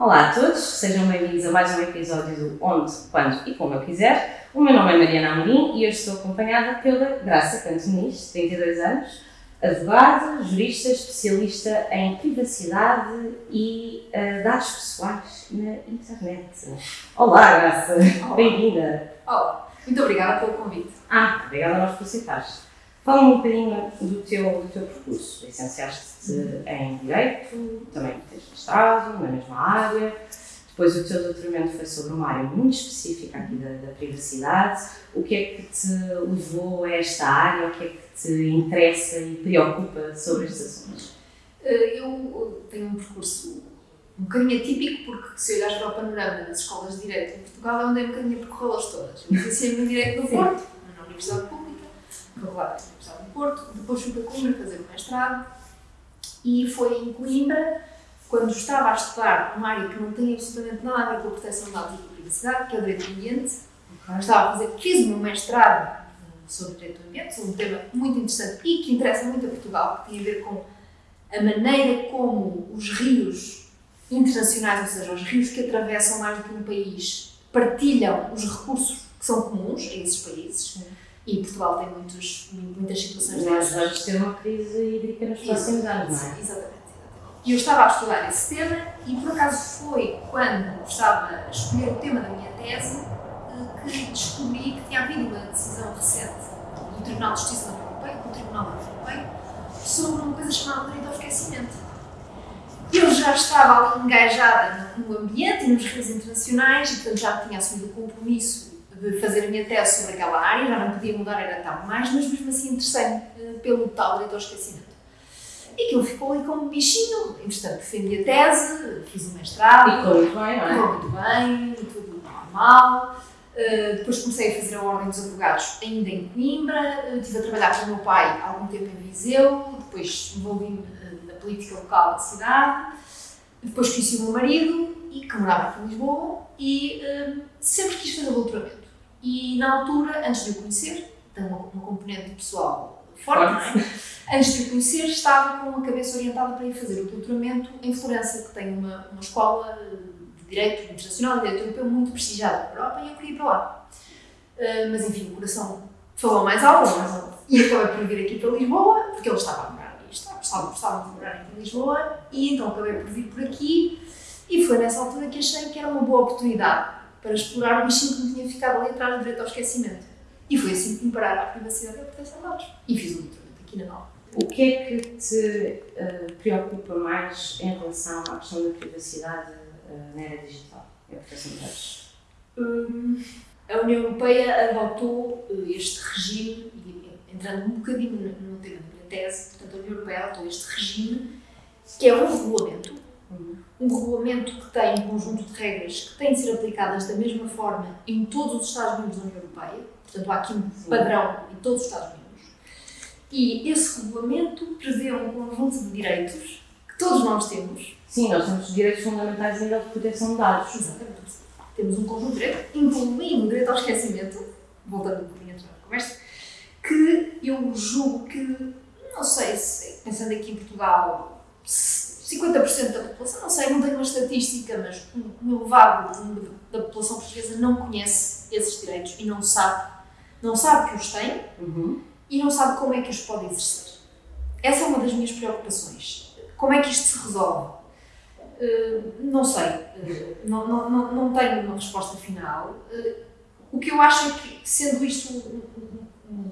Olá a todos, sejam bem-vindos a mais um episódio do Onde, Quando e Como Eu Quiser. O meu nome é Mariana Amorim e hoje estou acompanhada pela Graça Cantonis, 32 anos, advogada, jurista, especialista em privacidade e uh, dados pessoais na internet. Olá, Graça, bem-vinda. Olá, muito obrigada pelo convite. Ah, obrigada a nós por aceitares. Fala-me um bocadinho do teu, do teu percurso. Licenciaste-te em Direito, também tens mestrado na mesma área. Depois o teu doutoramento foi sobre uma área muito específica aqui da, da, privacidade. O que é que te levou a esta área? O que é que te interessa e preocupa sobre estes assuntos? Eh, eu tenho um percurso um bocadinho atípico, porque se olhares para o panorama das escolas de Direito em Portugal, é onde é um bocadinho percorrê-las todas. Eu licenciei-me em Direito no Porto, na Universidade Pública, regulada na Universidade do Porto, depois fui para Coimbra fazer o mestrado, e foi em Coimbra, quando estava a estudar uma área que não tem absolutamente nada a ver com a proteção de dados e privacidade, que é o Direito do Ambiente, okay. estava a fazer, fiz o meu mestrado sobre Direito do Ambiente, sobre um tema muito interessante e que interessa muito a Portugal, que tem a ver com a maneira como os rios internacionais, ou seja, os rios que atravessam mais do que um país, partilham os recursos que são comuns a esses países. E Portugal tem muitos, muitas situações dessas. Mas vamos ter uma crise hídrica nos próximos anos, não é? Exatamente. E eu estava a estudar esse tema e por acaso foi quando estava a escolher o tema da minha tese eh, que descobri que tinha havido uma decisão recente do Tribunal de Justiça da União Europeia, do Tribunal da União Europeia, sobre uma coisa chamada direito ao esquecimento eu já estava ali engajada no ambiente e nos rios internacionais e, portanto, já tinha assumido o compromisso de fazer a minha tese sobre aquela área, já não podia mudar, era tal mais, mas mesmo assim interessei-me eh, pelo tal direito ao esquecimento. E aquilo ficou ali como um bichinho, entretanto, defendi a tese, fiz o mestrado. Correu muito bem, não é? Correu muito bem, tudo normal. Uh, depois comecei a fazer a Ordem dos Advogados ainda em Coimbra, uh, estive a trabalhar com o meu pai algum tempo em Viseu, depois envolvi-me política local da cidade. Depois conheci o meu marido, e que morava aqui em Lisboa, e sempre quis fazer doutoramento. E na altura, antes de o conhecer, tem uma, uma componente pessoal forte, não é? Antes de o conhecer, estava com a cabeça orientada para ir fazer o doutoramento em Florença, que tem uma, uma escola de Direito Internacional e Direito Europeu muito prestigiada na Europa, e eu queria ir para lá. Uh, mas enfim, o coração falou mais alto, mais alto. E acabei por vir aqui para Lisboa, porque ele estava a gostava, gostava de morar aqui em Lisboa e então acabei por vir por aqui e foi nessa altura que achei que era uma boa oportunidade para explorar o bichinho que me tinha ficado ali atrás do direito ao esquecimento. E foi assim que me pararam a privacidade e a proteção de dados. E fiz o doutoramento aqui na Nova. O que é que te uh, preocupa mais em relação à questão da privacidade uh, na era digital e a proteção de dados? Hum, a União Europeia adotou uh, este regime, entrando um bocadinho no, tema tese, portanto, a União Europeia adotou este regime, que é um regulamento, um regulamento que tem um conjunto de regras que têm de ser aplicadas da mesma forma em todos os Estados-membros da União Europeia, portanto, há aqui um padrão em todos os Estados-membros, e esse regulamento prevê um conjunto de direitos que todos nós temos. Sim, nós temos direitos fundamentais a nível de proteção de dados. Exatamente. Temos um conjunto de direitos, incluindo o direito ao esquecimento, voltando um bocadinho atrás da conversa, que eu julgo que não sei se, pensando aqui em Portugal, 50% da população, não sei, não tenho uma estatística, mas um elevado número da população portuguesa não conhece esses direitos e não sabe, não sabe que os tem uhum. e não sabe como é que os pode exercer. Essa é uma das minhas preocupações. Como é que isto se resolve? Uh, não sei, uh, não, não, não, não tenho uma resposta final. Uh, o que eu acho é que, sendo isto um, um, um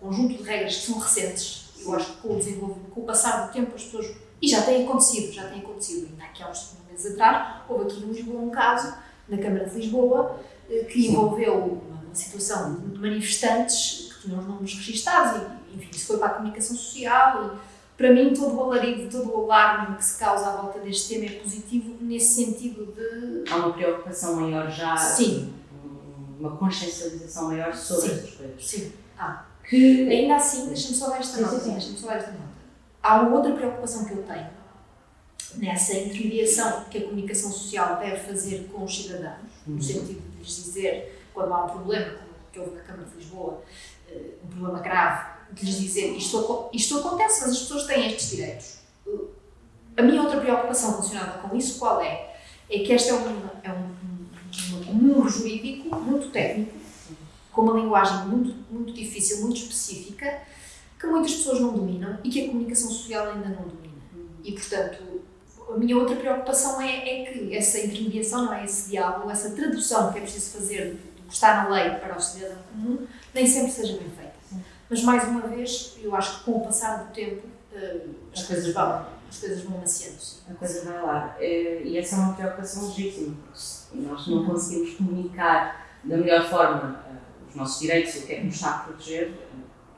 conjunto de regras que são recentes, eu acho que com o desenvolvimento, com o passar do tempo, as pessoas. E já tem acontecido, já tem acontecido. Ainda aqui há uns meses atrás, houve aqui em Lisboa um caso, na Câmara de Lisboa, eh, que envolveu uma, uma situação de manifestantes que tinham os nomes registados, e, enfim, isso foi para a comunicação social. E, para mim, todo o alarido, todo o alarme que se causa à volta deste tema é positivo nesse sentido de. Há uma preocupação maior já. Sim. Uma consciencialização maior sobre sim, estas coisas. Sim. Ah, que ainda assim, deixa-me só dar esta nota, deixa-me só dar esta nota. Há outra preocupação que eu tenho nessa intermediação que a comunicação social deve fazer com os cidadãos, no uhum. sentido de lhes dizer, quando há um problema, como que houve na Câmara de Lisboa, eh, um problema grave, de lhes dizer isto, isto acontece, mas as pessoas têm estes direitos. A minha outra preocupação relacionada com isso qual é? é que este é um, é um, um, um muro jurídico muito técnico, com uma linguagem muito, muito difícil, muito específica, que muitas pessoas não dominam e que a comunicação social ainda não domina. E, portanto, a minha outra preocupação é, é que essa intermediação, não é? esse diálogo, essa tradução que é preciso fazer do que está na lei para o cidadão comum, nem sempre seja bem feita. Mas, mais uma vez, eu acho que com o passar do tempo, uh, as, coisas vão, as coisas vão amaciando. A coisa vai lá. Eh, e essa é uma preocupação legítima, porque nós não conseguimos comunicar da melhor forma uh, os nossos direitos e o que é que nos está a proteger,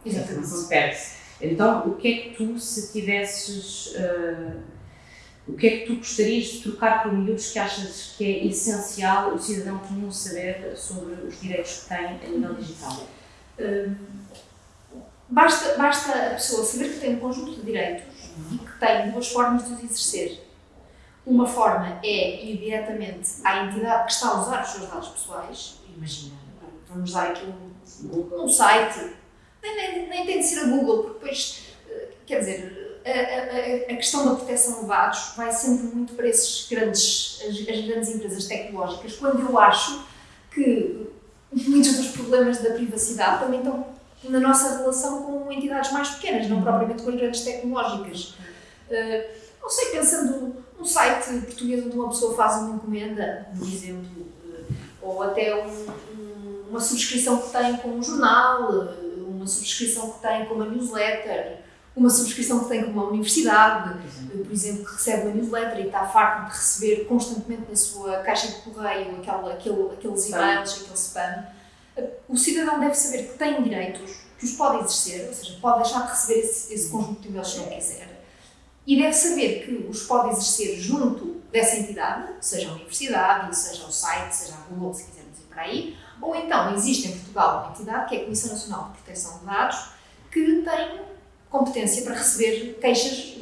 a informação perde-se. Então, o que é que tu, se tivesses. Uh, o que é que tu gostarias de trocar por miúdos que achas que é essencial o cidadão comum saber sobre os direitos que tem a nível digital? Uh, basta, basta a pessoa saber que tem um conjunto de direitos e que tem duas formas de os exercer. Uma forma é ir diretamente à entidade que está a usar os seus dados pessoais. Imagina, vamos dar aqui um, um site, nem, nem, nem tem de ser a Google, porque depois, eh, quer dizer, a, a, a, questão da proteção de dados vai sempre muito para esses grandes, as, as, grandes empresas tecnológicas, quando eu acho que muitos dos problemas da privacidade também estão na nossa relação com entidades mais pequenas, não propriamente com as grandes tecnológicas. Uh, não sei, pensando num site português onde uma pessoa faz uma encomenda, por exemplo, uh, ou até um, um, uma subscrição que tem com um jornal, uh, uma subscrição que tem com uma newsletter, uma subscrição que tem com uma universidade, por exemplo, que recebe uma newsletter e está farto de receber constantemente na sua caixa de correio aquele, aquele, aqueles e-mails, aquele spam. O cidadão deve saber que tem direitos, que os pode exercer, ou seja, pode deixar de receber esse, esse conjunto de e-mails se não quiser, e deve saber que os pode exercer junto dessa entidade, seja a universidade, seja o site, seja a Google, se quisermos ir para aí, ou então existe em Portugal uma entidade, que é a Comissão Nacional de Proteção de Dados, que tem competência para receber queixas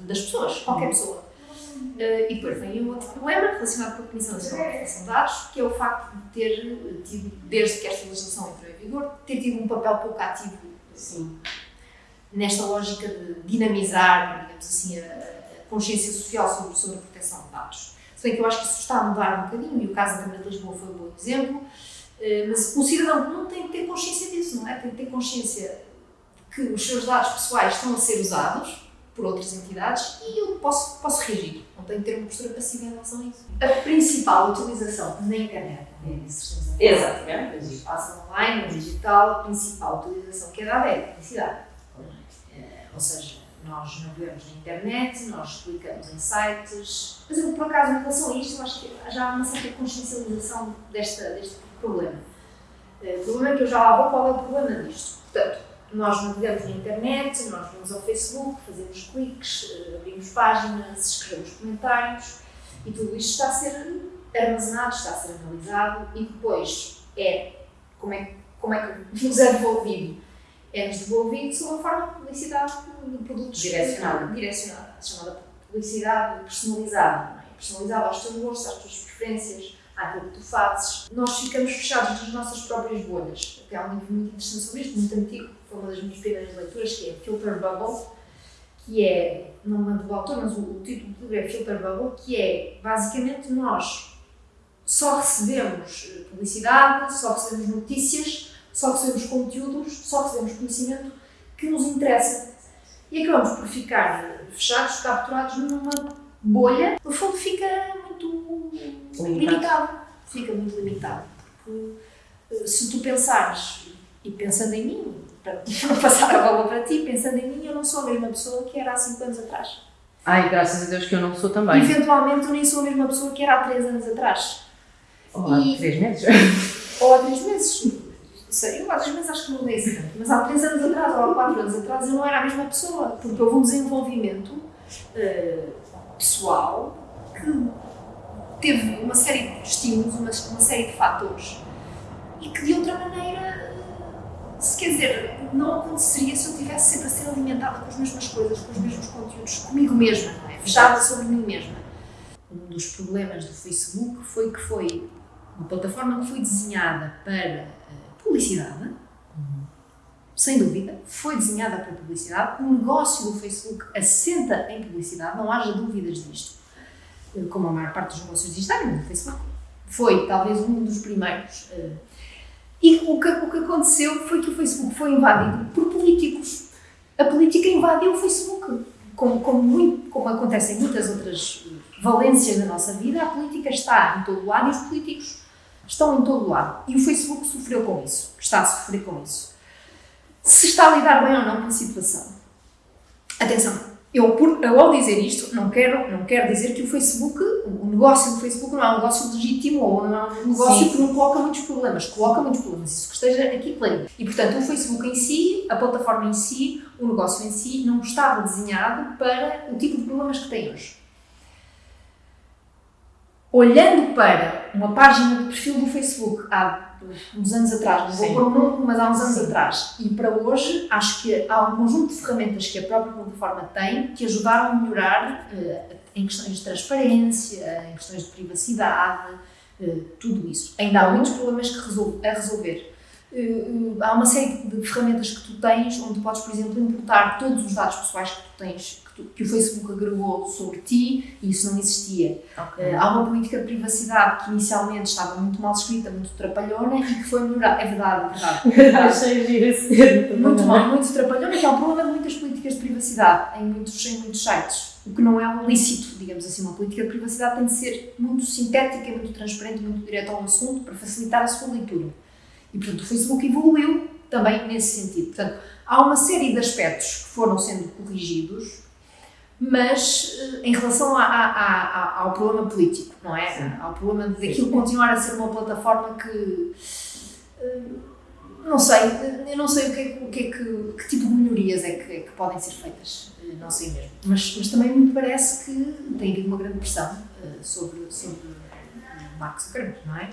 das pessoas, qualquer pessoa. Uh, e depois vem um outro problema relacionado com a Comissão Nacional de Proteção de Dados, que é o facto de ter tido, desde que esta legislação entrou em vigor, ter tido um papel pouco ativo assim, nesta lógica de dinamizar, digamos assim, a, consciência social sobre, sobre a proteção de dados. Se bem que eu acho que isso está a mudar um bocadinho, e o caso da Câmara de Lisboa foi um bom exemplo, mas o cidadão não tem que ter consciência disso, não é? Tem que ter consciência que os seus dados pessoais estão a ser usados por outras entidades e eu posso, posso reagir. Não tenho que ter uma postura passiva em relação a isso. A principal utilização na internet, é isso que Exatamente. No espaço online, no digital, a principal utilização que é dada é a publicidade. É, ou seja, nós navegamos na internet, nós clicamos em sites. Mas eu, por acaso, em relação a isto, eu acho que já há uma certa consciencialização desta, deste problema. Eh, o problema é que eu já lá vou qual é o problema disto. Portanto, nós navegamos na internet, nós vamos ao Facebook, fazemos cliques, eh, abrimos páginas, escrevemos comentários e tudo isto está a ser armazenado, está a ser analisado e depois é como é, como é que nos é devolvido? É-nos devolvido sob a forma de publicidade de produtos direcionada, direcionada chamada publicidade personalizada, é? personalizada aos teus gostos, às tuas preferências àquilo que tu fazes. Nós ficamos fechados nas nossas próprias bolhas. Até há um livro muito interessante sobre isto, muito antigo, foi uma das minhas primeiras leituras, que é Filter Bubble, que é, não me lembro do autor, mas o, o título do livro é Filter Bubble, que é, basicamente, nós só recebemos eh, publicidade, só recebemos notícias, só recebemos conteúdos, só recebemos conhecimento que nos interessa. E acabamos por ficar fechados, capturados numa bolha. No fundo, fica muito limitado. limitado. Fica muito limitado. Porque eh, se tu pensares, e pensando em mim, para passar a bola para ti, pensando em mim, eu não sou a mesma pessoa que era há 5 anos atrás. Ai, graças a Deus que eu não sou também. Eventualmente eu nem sou a mesma pessoa que era há 3 anos atrás. Ou há 3 meses. Ou há 3 meses. Sei, eu 3 meses acho que não dei assim tanto, mas há 3 anos atrás ou há 4 anos atrás eu não era a mesma pessoa, porque houve um desenvolvimento uh, pessoal que teve uma série de estímulos, uma, uma série de fatores e que de outra maneira, se quer dizer, não aconteceria se eu tivesse sempre a ser alimentada com as mesmas coisas, com os mesmos conteúdos, comigo mesma, não é? Fechada sobre mim mesma. Um dos problemas do Facebook foi que foi uma plataforma que foi desenhada para publicidade, sem dúvida, foi desenhada para publicidade. O negócio do Facebook assenta em publicidade, não haja dúvidas disto. como a maior parte dos negócios digitais, no Facebook. Foi talvez um dos primeiros. Uh, e o que, o que aconteceu foi que o Facebook foi invadido por políticos. A política invadiu o Facebook. Como, como, muito, como acontece em muitas outras valências da nossa vida, a política está em todo lado e os políticos estão em todo lado. E o Facebook sofreu com isso, está a sofrer com isso. Se está a lidar bem ou não com a situação. Atenção, eu, por, eu, ao dizer isto, não quero, não quero dizer que o Facebook, o negócio do Facebook não é um negócio legítimo ou não é um negócio Sim. que não coloca muitos problemas. Coloca muitos problemas, isso que esteja aqui claro. E, portanto, o Facebook em si, a plataforma em si, o negócio em si, não estava desenhado para o tipo de problemas que tem hoje. Olhando para uma página de perfil do Facebook há uns anos atrás, não vou pôr um número, mas há uns anos Sim. atrás. E para hoje, acho que há um conjunto de ferramentas que a própria plataforma tem que ajudaram a melhorar uh, em questões de transparência, em questões de privacidade, uh, tudo isso. Ainda há muitos problemas que resol a resolver. Uh, há uma série de ferramentas que tu tens onde podes, por exemplo, importar todos os dados pessoais que tu tens que o Facebook agregou sobre ti e isso não existia. Okay. Uh, há uma política de privacidade que inicialmente estava muito mal escrita, muito trapalhona e que foi melhorada. É verdade, é verdade. Achei giro Muito mal, muito trapalhona, que é um problema de muitas políticas de privacidade em muitos, em muitos sites. O que não é lícito, digamos assim. Uma política de privacidade tem de ser muito sintética, muito transparente, muito direto ao assunto para facilitar a sua leitura. E, portanto, o Facebook evoluiu também nesse sentido. Portanto, há uma série de aspectos que foram sendo corrigidos mas eh, em relação a, a, a, ao problema político, não é? Sim. Ao problema daquilo continuar a ser uma plataforma que. Eh, não sei, eu não sei o que, é, o que, é que, que tipo de melhorias é que, é que, podem ser feitas, eh, não sei mesmo. Mas, mas também me parece que tem havido uma grande pressão sobre, sobre o Mark Zuckerberg, não é?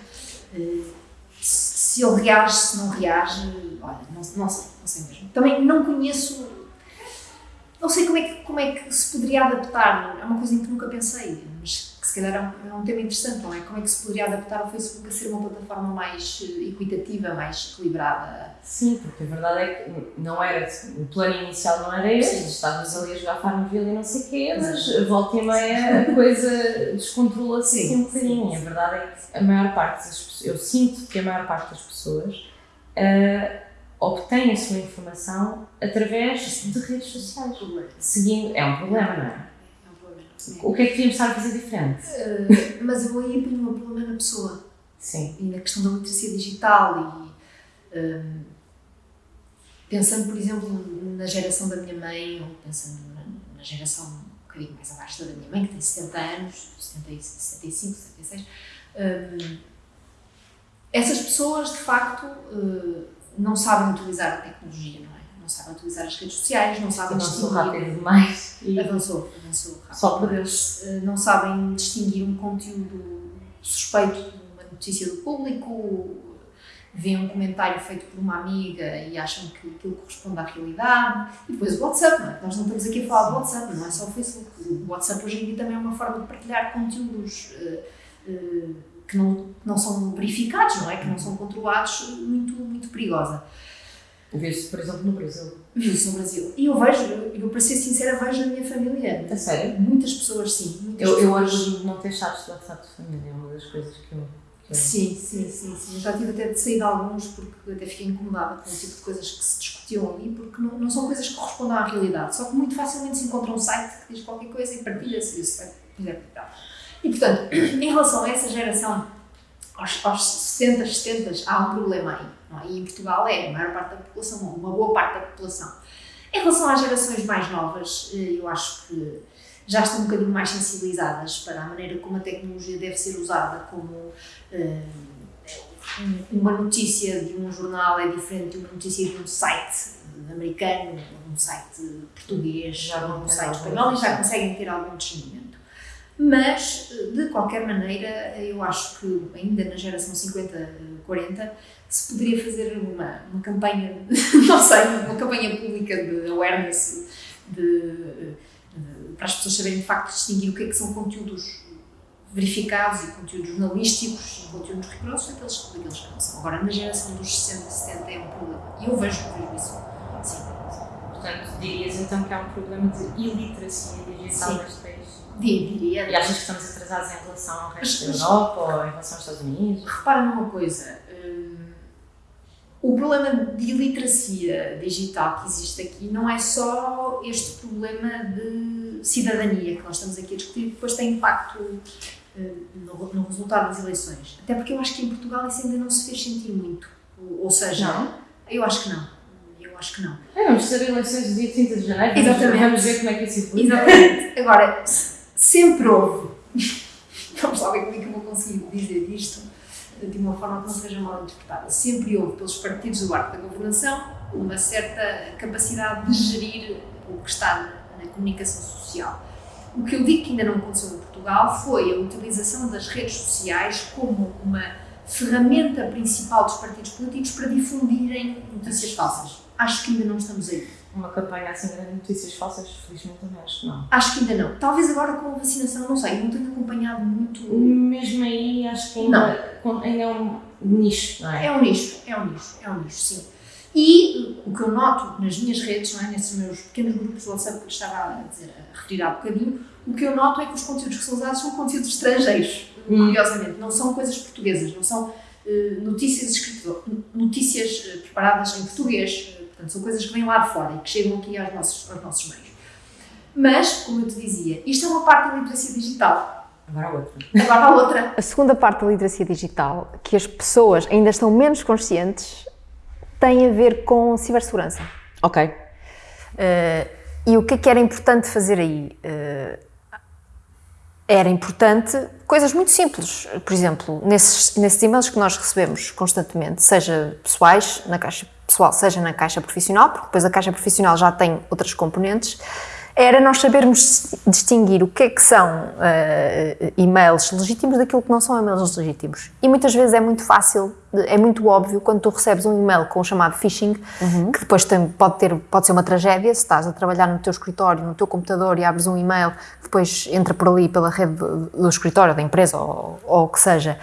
Se ele reage, se não reage, olha, não, não sei, não sei mesmo. Também não conheço não sei como é, que, como é que se poderia adaptar, é uma coisa em que nunca pensei, mas que se calhar é um, é um tema interessante, não é? Como é que se poderia adaptar o Facebook a ser uma plataforma mais eh, equitativa, mais equilibrada? Sim, porque a verdade é que não era, o plano inicial não era este, estávamos ali a jogar Farmville e não sei o quê, mas volta e meia a coisa descontrola-se assim um bocadinho. A verdade é que a maior parte das pessoas, eu sinto que a maior parte das pessoas. Uh, obtém a sua informação através de redes sociais. Seguindo, é um problema, não é? É um problema. O que é que devíamos estar a fazer diferente? Uh, mas eu aí ponho o problema na pessoa. Sim. E na questão da literacia digital e. Um, pensando, por exemplo, na geração da minha mãe, ou pensando na, na geração um bocadinho mais abaixo da minha mãe, que tem 70 anos, 70, 75, 76, um, essas pessoas, de facto. Uh, não sabem utilizar a tecnologia, não é? Não sabem utilizar as redes sociais, não sabem avançou distinguir. rápido demais. E avançou, avançou rápido. Só por Deus. Eh, não sabem distinguir um conteúdo suspeito de uma notícia do público, veem um comentário feito por uma amiga e acham que aquilo corresponde à realidade. E depois o WhatsApp, não é? Nós não estamos aqui a falar do WhatsApp, não é só o Facebook. O WhatsApp hoje em dia também é uma forma de partilhar conteúdos. Uh, uh, que não, não são verificados, não é? Que não são controlados, muito, muito perigosa. Vê-se, por exemplo, no Brasil. Viu-se no Brasil. E eu vejo, eu para ser sincera, vejo na minha família. A sério? Muitas pessoas, sim. Muitas eu, pessoas... eu hoje não ter chaves de WhatsApp de família, é uma das coisas que eu. Que eu... Sim, sim, sim, sim. Já tive até de sair de alguns porque até fiquei incomodada com o tipo de coisas que se discutiam ali, porque não, não são coisas que correspondem à realidade. Só que muito facilmente se encontra um site que diz qualquer coisa e partilha-se isso. É, é, e portanto, em relação a essa geração aos, aos 60, 70 há um problema aí. É? E em Portugal é a maior parte da população, uma boa parte da população. Em relação às gerações mais novas, eh, eu acho que já estão um bocadinho mais sensibilizadas para a maneira como a tecnologia deve ser usada, como uh, uma notícia de um jornal é diferente de uma notícia de um site americano, um site português, já um site espanhol, e já conseguem ter algum discernimento. Mas, de qualquer maneira, eu acho que ainda na geração 50-40 se poderia fazer uma, uma campanha, não sei, uma campanha pública de awareness, de, de, para as pessoas saberem de facto distinguir o que é que são conteúdos verificados e conteúdos jornalísticos e conteúdos rigorosos daqueles, daqueles que não são. Agora, na geração dos 60, 70 é um problema. E eu vejo, vejo isso. Sim. Portanto, dirias então que há um problema de iliteracia digital neste país? Diria. E achas que estamos atrasados em relação ao resto da Europa ou em relação aos Estados Unidos? Repara numa coisa. hum, o problema de iliteracia digital que existe aqui não é só este problema de cidadania que nós estamos aqui a discutir, que depois tem impacto hum, no, no resultado das eleições. Até porque eu acho que em Portugal isso ainda não se fez sentir muito. Ou, ou seja, Não? eu acho que não. Eu acho que não. É, vamos ter eleições no dia 30 de janeiro. vamos- Exatamente. Vamos ver como é que isso evolui. Exatamente. Agora, sempre houve. Lá ver como é que eu vou conseguir dizer isto de uma forma que não seja mal interpretada. Sempre houve, pelos partidos do arco da governação, uma certa capacidade de gerir o que está na comunicação social. O que eu digo que ainda não aconteceu em Portugal foi a utilização das redes sociais como uma ferramenta principal dos partidos políticos para difundirem notícias falsas. Acho que ainda não estamos aí. Uma campanha assim grande de notícias falsas, felizmente também acho que não. Acho que ainda não. Talvez agora com a vacinação, não sei, não tenho acompanhado muito. Mesmo aí, acho que ainda, com- ainda é um nicho, não é? É um nicho, é um nicho, é um nicho, sim. E o que eu noto nas minhas redes, não é, nesses meus pequenos grupos de WhatsApp que eu estava a, dizer, a referir há bocadinho, o que eu noto é que os conteúdos que são usados são conteúdos estrangeiros, Hum. curiosamente. Não são coisas portuguesas, não são eh, notícias escritas, notícias eh, preparadas em português. Portanto, são coisas que vêm lá de fora e que chegam aqui aos nossos, aos nossos meios. Mas, como eu te dizia, isto é uma parte da literacia digital. Agora a outra. Agora a outra. A segunda parte da literacia digital, que as pessoas ainda estão menos conscientes, tem a ver com cibersegurança. Ok. Eh, e o que é que era importante fazer aí? Eh, era importante coisas muito simples. Por exemplo, nesses, nesses e-mails que nós recebemos constantemente, seja pessoais, na caixa pessoal, seja na caixa profissional, porque depois a caixa profissional já tem outras componentes, era nós sabermos distinguir o que é que são eh, e-mails legítimos daquilo que não são e-mails legítimos. E muitas vezes é muito fácil, é muito óbvio quando tu recebes um e-mail com o chamado phishing, que depois tem- pode, ter, pode ser uma tragédia, se estás a trabalhar no teu escritório, no teu computador e abres um e-mail que depois entra por ali pela rede do, do escritório, da empresa ou, ou o que seja,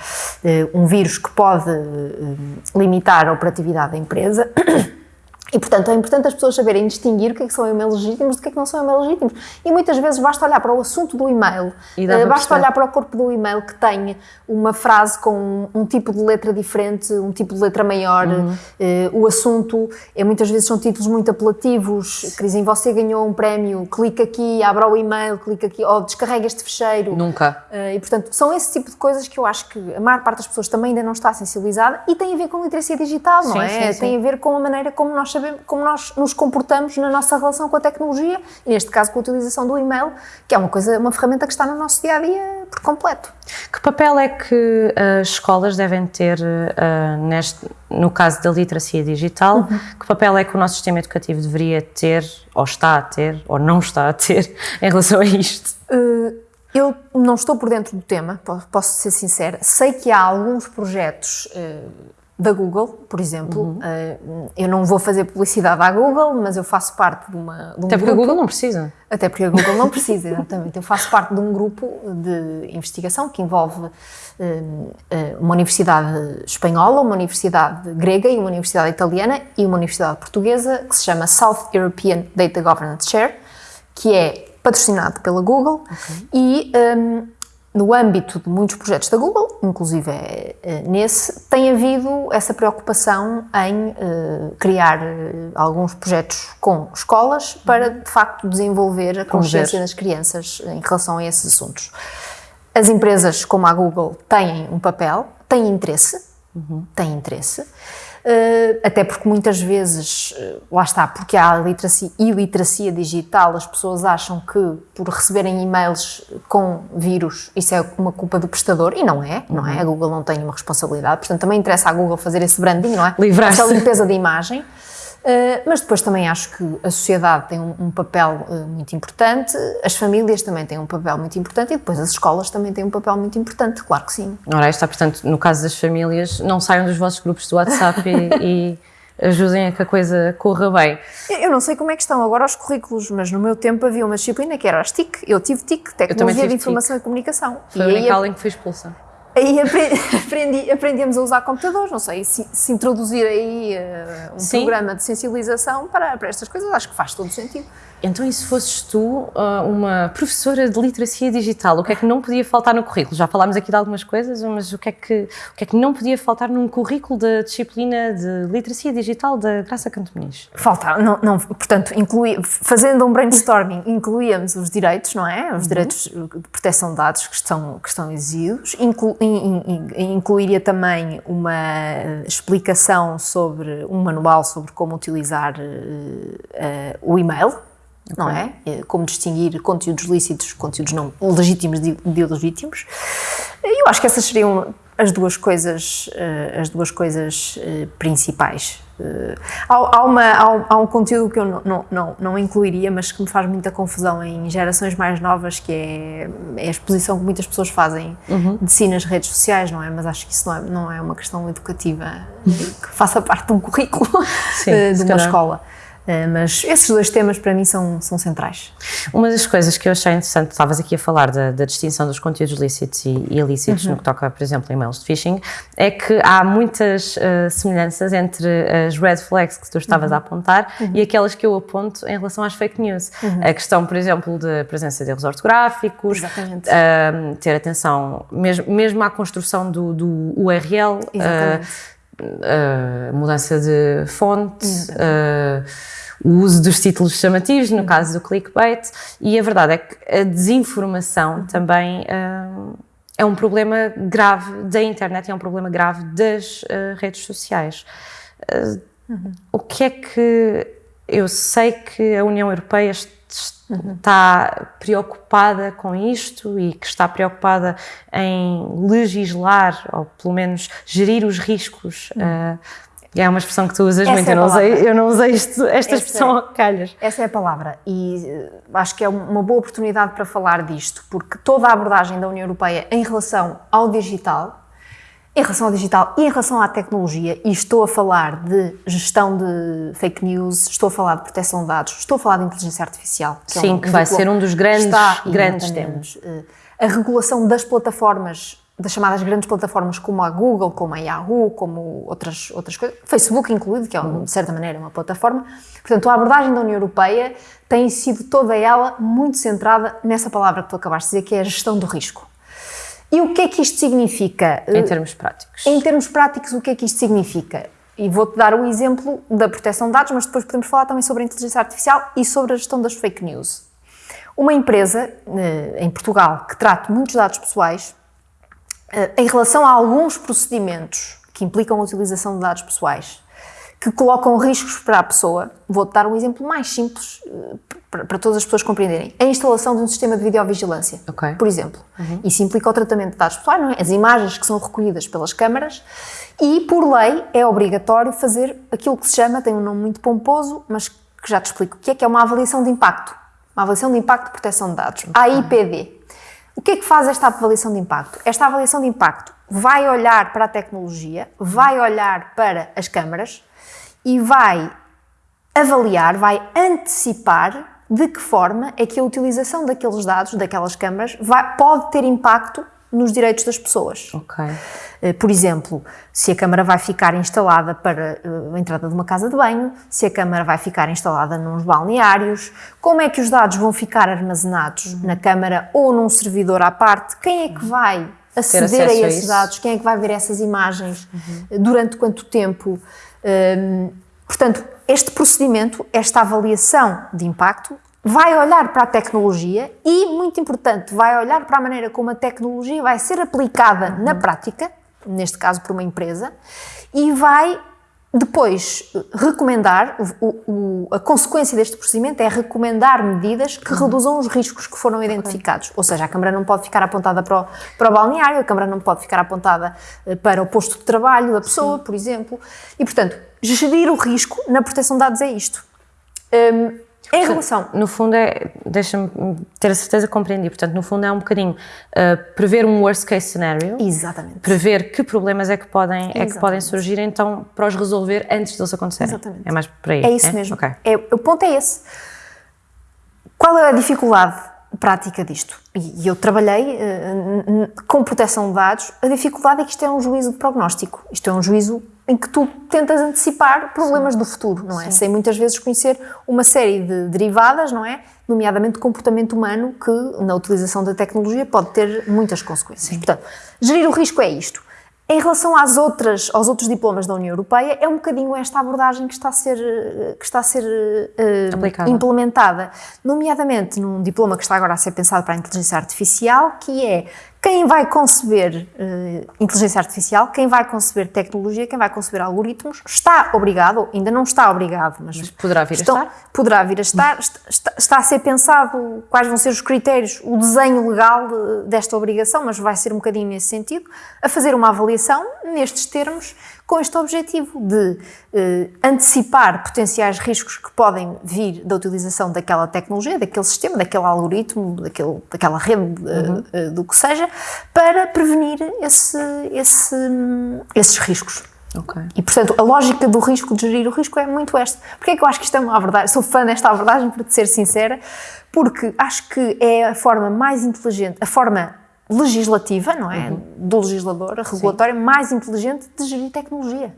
eh, um vírus que pode eh, limitar a operatividade da empresa. E, portanto, é importante as pessoas saberem distinguir o que é que são e-mails legítimos do que é que não são e-mails legítimos. E muitas vezes basta olhar para o assunto do e-mail, eh, basta perceber. olhar para o corpo do e-mail que tem uma frase com um, um tipo de letra diferente, um tipo de letra maior, Uhum. eh, o assunto, é, muitas vezes são títulos muito apelativos, que dizem você ganhou um prémio, clica aqui, abra o e-mail, clica aqui, ou descarrega este fecheiro. Nunca. Uh, e, portanto, são esse tipo de coisas que eu acho que a maior parte das pessoas também ainda não está sensibilizada e tem a ver com literacia digital, não Sim, é? sim, sim. Tem a ver com a maneira como nós sabemos, como nós nos comportamos na nossa relação com a tecnologia e, neste caso, com a utilização do e-mail, que é uma coisa, uma ferramenta que está no nosso dia a dia por completo. Que papel é que as escolas devem ter ah, neste, no caso da literacia digital? Que papel é que o nosso sistema educativo deveria ter, ou está a ter, ou não está a ter, em relação a isto? Uh, eu não estou por dentro do tema, po- posso ser sincera. Sei que há alguns projetos uh, da Google, por exemplo. Uhum. Uh, eu não vou fazer publicidade à Google, mas eu faço parte de, uma, de um Até porque a grupo. Google não precisa. Até porque a Google não precisa, exatamente. Eu faço parte de um grupo de investigação que envolve eh, uma universidade espanhola, uma universidade grega e uma universidade italiana e uma universidade portuguesa que se chama South European Data Governance Share, que é patrocinado pela Google e ehm, no âmbito de muitos projetos da Google, inclusive eh, nesse, tem havido essa preocupação em eh, criar eh, alguns projetos com escolas para, de facto, desenvolver a consciência das crianças em relação a esses assuntos. As empresas como a Google têm um papel, têm interesse, têm interesse, até porque muitas vezes, eh, lá está, porque há literacia, iliteracia digital, as pessoas acham que por receberem e-mails com vírus isso é uma culpa do prestador, e não é, não é? A Google não tem uma responsabilidade, portanto também interessa à Google fazer esse branding, não é? Livrar-se. Essa limpeza de imagem. Uh, mas depois também acho que a sociedade tem um, papel uh, muito importante, as famílias também têm um papel muito importante e depois as escolas também têm um papel muito importante, claro que sim. Ora, está, portanto, no caso das famílias, não saiam dos vossos grupos do WhatsApp e, e ajudem a que a coisa corra bem. Eu não sei como é que estão agora os currículos, mas no meu tempo havia uma disciplina que era as TIC, eu tive TIC, Tecnologia de Informação e Comunicação. Foi a e aí única aula em que fui expulsa. aí apre- aprendi, aprendemos a usar computadores, não sei, se, se introduzir aí eh, um Sim. programa de sensibilização para, para estas coisas, acho que faz todo sentido. Então, e se fosses tu ah, uma professora de literacia digital, o que é que não podia faltar no currículo? Já falámos aqui de algumas coisas, mas o que é que, o que, é que não podia faltar num currículo da disciplina de literacia digital da Graça Canto Muniz? Falta, não, não, portanto, inclui, fazendo um brainstorming, incluíamos os direitos, não é? Os direitos de proteção de dados que estão, que estão exigidos, Inclu, in- in- in- incluiria também uma explicação sobre, um manual sobre como utilizar eh, eh, o e-mail, não é? Eh, Como distinguir conteúdos lícitos, conteúdos não legítimos de, de ilegítimos. Eu acho que essas seriam as duas coisas, eh, as duas coisas eh, principais. Eh, Há, há uma, há, um, há um conteúdo que eu não, não, não, incluiria, mas que me faz muita confusão em gerações mais novas, que é, é a exposição que muitas pessoas fazem de si nas redes sociais, não é? Mas acho que isso não é, não é uma questão educativa que faça parte de um currículo Sim, de uma escola. Eh, Mas esses dois temas para mim são, são centrais. Uma das coisas que eu achei interessante, estavas aqui a falar da, da distinção dos conteúdos lícitos e ilícitos no que toca, por exemplo, a e-mails de phishing, é que há muitas eh, semelhanças entre as red flags que tu estavas a apontar e aquelas que eu aponto em relação às fake news. A questão, por exemplo, da presença de erros ortográficos, ahm, ter atenção mesmo, mesmo à construção do, do URL, ah, Exatamente. A mudança de fonte, uh, o uso dos títulos chamativos, no caso do clickbait, e a verdade é que a desinformação também uh, é um problema grave da internet, é um problema grave das uh, redes sociais. Uh, O que é que eu sei que a União Europeia está preocupada com isto e que está preocupada em legislar ou pelo menos gerir os riscos. uh, é uma expressão que tu usas Essa muito, é eu não, usei, eu não usei isto- esta Essa expressão a calhas. Essa é a palavra e eh, acho que é uma boa oportunidade para falar disto, porque toda a abordagem da União Europeia em relação ao digital, em relação ao digital e em relação à tecnologia, e estou a falar de gestão de fake news, estou a falar de proteção de dados, estou a falar de inteligência artificial. é Sim, que vai ser um dos grandes- grandes exatamente, eh, A regulação das plataformas, das chamadas grandes plataformas como a Google, como a Yahoo, como outras, outras coisas, Facebook incluído, que é, de certa maneira, uma plataforma. Portanto, a abordagem da União Europeia tem sido toda ela muito centrada nessa palavra que tu acabaste de dizer, que é a gestão do risco. E o que é que isto significa? Em termos práticos. Em termos práticos, o que é que isto significa? E vou-te dar o exemplo da proteção de dados, mas depois podemos falar também sobre a inteligência artificial e sobre a gestão das fake news. Uma empresa eh, em Portugal que trate muitos dados pessoais, eh, em relação a alguns procedimentos que implicam a utilização de dados pessoais, que colocam riscos para a pessoa, vou-te dar um exemplo mais simples eh, para para todas as pessoas compreenderem. A instalação de um sistema de videovigilância, Ok. por exemplo. Isso implica o tratamento de dados pessoais, não é? As imagens que são recolhidas pelas câmaras e, por lei, é obrigatório fazer aquilo que se chama, tem um nome muito pomposo, mas que já te explico o que é, que é uma avaliação de impacto. Uma avaliação de impacto de proteção de dados. AIPD. O que é que faz esta avaliação de impacto? Esta avaliação de impacto vai olhar para a tecnologia, vai olhar para as câmaras e vai avaliar, vai antecipar de que forma é que a utilização daqueles dados, daquelas câmaras, vai- pode ter impacto nos direitos das pessoas. Ok. Eh, Por exemplo, se a câmara vai ficar instalada para eh, a entrada de uma casa de banho, se a câmara vai ficar instalada nos balneários, como é que os dados vão ficar armazenados na câmara ou num servidor à parte, quem é que vai aceder a a esses isso. dados, quem é que vai ver essas imagens, eh, durante quanto tempo. Hum, portanto, este procedimento, esta avaliação de impacto, vai olhar para a tecnologia e, muito importante, vai olhar para a maneira como a tecnologia vai ser aplicada na prática, neste caso por uma empresa, e vai depois recomendar, o- o- a consequência deste procedimento é recomendar medidas que reduzam os riscos que foram identificados. Ou seja, a câmara não pode ficar apontada para o, para o balneário, a câmara não pode ficar apontada eh, para o posto de trabalho da pessoa, por exemplo. E, portanto, gerir o risco na proteção de dados é isto. Hum, em relação No fundo é, deixa-me ter a certeza que compreendi, portanto, no fundo é um bocadinho uh, prever um worst case scenario, Exatamente. prever que problemas é que podem, é que podem surgir, então para os resolver antes deles acontecerem. Exatamente. É mais por aí. É isso mesmo. Ok. É, o ponto é esse. Qual é a dificuldade prática disto. E eu trabalhei uh, com proteção de dados. A dificuldade é que isto é um juízo de prognóstico. Isto é um juízo em que tu tentas antecipar problemas Sim. do futuro, não é? Sim. Sem muitas vezes conhecer uma série de derivadas, não é? Nomeadamente comportamento humano, que na utilização da tecnologia pode ter muitas consequências. Sim. Portanto, gerir o risco é isto. Em relação às outras, aos outros diplomas da União Europeia, é um bocadinho esta abordagem que está a ser, que está a ser uh, implementada, nomeadamente num diploma que está agora a ser pensado para a inteligência artificial, que é quem vai conceber uh, inteligência artificial, quem vai conceber tecnologia, quem vai conceber algoritmos, está obrigado, ainda não está obrigado, mas, mas poderá vir estão, a estar? Poderá vir a estar, está, está, a ser pensado quais vão ser os critérios, o desenho legal de, desta obrigação, mas vai ser um bocadinho nesse sentido, a fazer uma avaliação nestes termos com este objetivo de eh, antecipar potenciais riscos que podem vir da utilização daquela tecnologia, daquele sistema, daquele algoritmo, daquele, daquela rede, uhum. eh, do que seja, para prevenir esse, esse, esses riscos. Okay. E, portanto, a lógica do risco, de gerir o risco, é muito esta. Porquê é que eu acho que isto é uma abordagem? Sou fã desta abordagem, para te ser sincera, porque acho que é a forma mais inteligente, a forma legislativa, não é? Uhum. Do legislador, regulatória, Sim. mais inteligente de gerir tecnologia.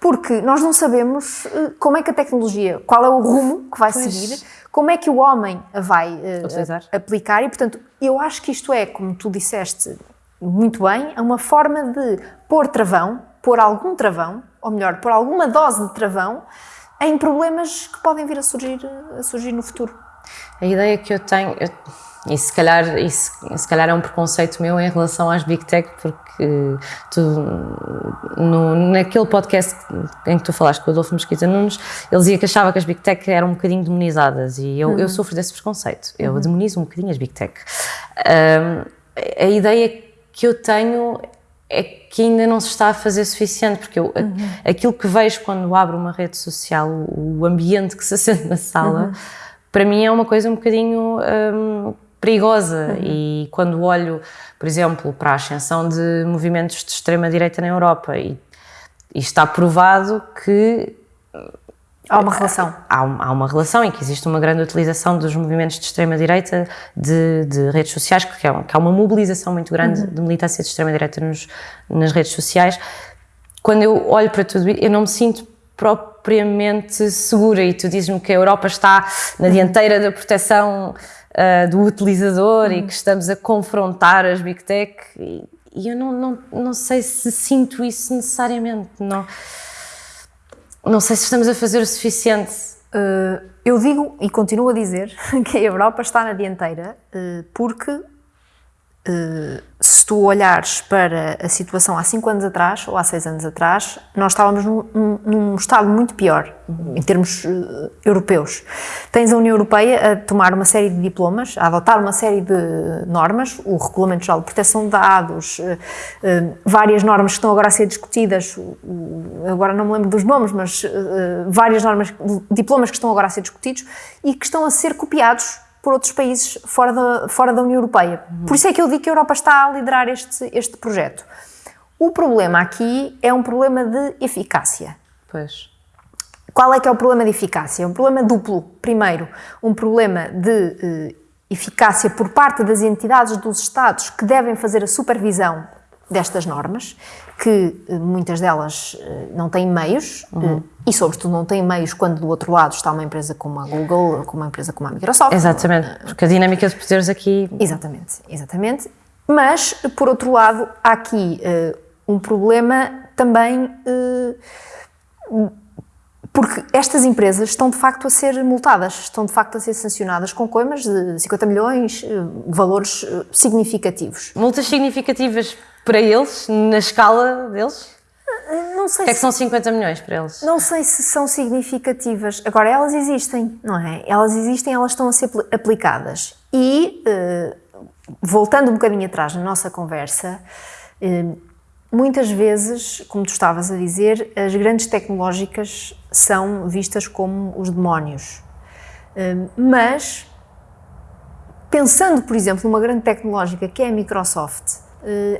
Porque nós não sabemos eh, como é que a tecnologia, qual é o rumo que vai pois. seguir, como é que o homem a vai uh, aplicar e, portanto, eu acho que isto é, como tu disseste muito bem, é uma forma de pôr travão, pôr algum travão, ou melhor, pôr alguma dose de travão em problemas que podem vir a surgir, a surgir no futuro. A ideia que eu tenho, eu e se calhar, isso, se calhar é um preconceito meu em relação às Big Tech, porque tu, no, naquele podcast em que tu falaste com o Adolfo Mesquita Nunes, ele dizia que achava que as Big Tech eram um bocadinho demonizadas e eu, uhum. eu sofro desse preconceito. Eu uhum. demonizo um bocadinho as Big Tech. Um, a ideia que eu tenho é que ainda não se está a fazer suficiente, porque eu, uhum. aquilo que vejo quando abro uma rede social, o ambiente que se sente na sala, uhum. para mim é uma coisa um bocadinho. Um, perigosa. Uhum. E quando olho, por exemplo, para a ascensão de movimentos de extrema-direita na Europa, e, e, está provado que. Há uma relação. Há, há, uma relação em que existe uma grande utilização dos movimentos de extrema-direita de, de, redes sociais, que, é, que há uma mobilização muito grande uhum. de militância de extrema-direita nas redes sociais. Quando eu olho para tudo isso, eu não me sinto propriamente segura e tu dizes-me que a Europa está na dianteira da proteção uh, do utilizador e que estamos a confrontar as Big Tech e, e eu não, não, não sei se sinto isso necessariamente, não, não sei se estamos a fazer o suficiente. Uh, eu digo e continuo a dizer que a Europa está na dianteira uh, porque se tu olhares para a situação há 5 anos atrás ou há 6 anos atrás, nós estávamos num, num estado muito pior em termos uh, europeus. Tens a União Europeia a tomar uma série de diplomas, a adotar uma série de normas, o Regulamento Geral de Proteção de Dados, uh, várias normas que estão agora a ser discutidas, agora não me lembro dos nomes, mas várias normas, diplomas que estão agora a ser discutidos e que estão a ser copiados por outros países fora da, fora da União Europeia. Uhum. Por isso é que eu digo que a Europa está a liderar este, este projeto. O problema aqui é um problema de eficácia. Pois. Qual é que é o problema de eficácia? É um problema duplo. Primeiro, um problema de eh, eficácia por parte das entidades dos Estados que devem fazer a supervisão destas normas, que eh, muitas delas eh, não têm meios, uhum. Eh, e sobretudo não têm meios quando do outro lado está uma empresa como a Google, como uma empresa como a Microsoft. Exatamente, porque a dinâmica de poderes aqui... Exatamente, exatamente. Mas, por outro lado, há aqui uh, um problema também... Uh, porque estas empresas estão de facto a ser multadas, estão de facto a ser sancionadas com coimas de 50 milhões, valores significativos. Multas significativas para eles, na escala deles? Não sei. O que é que são 50 milhões para eles? Não sei se são significativas. Agora, elas existem, não é? Elas existem, elas estão a ser aplicadas. E, uh, voltando um bocadinho atrás na nossa conversa, uh, muitas vezes, como tu estavas a dizer, as grandes tecnológicas são vistas como os demónios. Uh, mas, pensando, por exemplo, numa grande tecnológica que é a Microsoft, eh,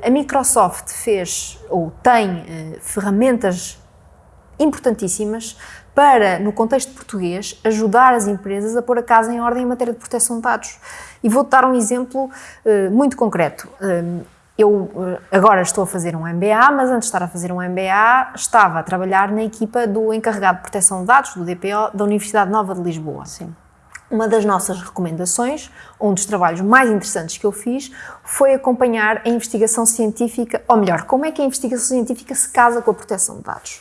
a Microsoft fez ou tem eh, ferramentas importantíssimas para, no contexto português, ajudar as empresas a pôr a casa em ordem em matéria de proteção de dados. E vou-te dar um exemplo uh, muito concreto. Eu agora estou a fazer um MBA, mas antes de estar a fazer um MBA, estava a trabalhar na equipa do encarregado de proteção de dados, do DPO, da Universidade Nova de Lisboa. Sim. Uma das nossas recomendações, um dos trabalhos mais interessantes que eu fiz, foi acompanhar a investigação científica, ou melhor, como é que a investigação científica se casa com a proteção de dados.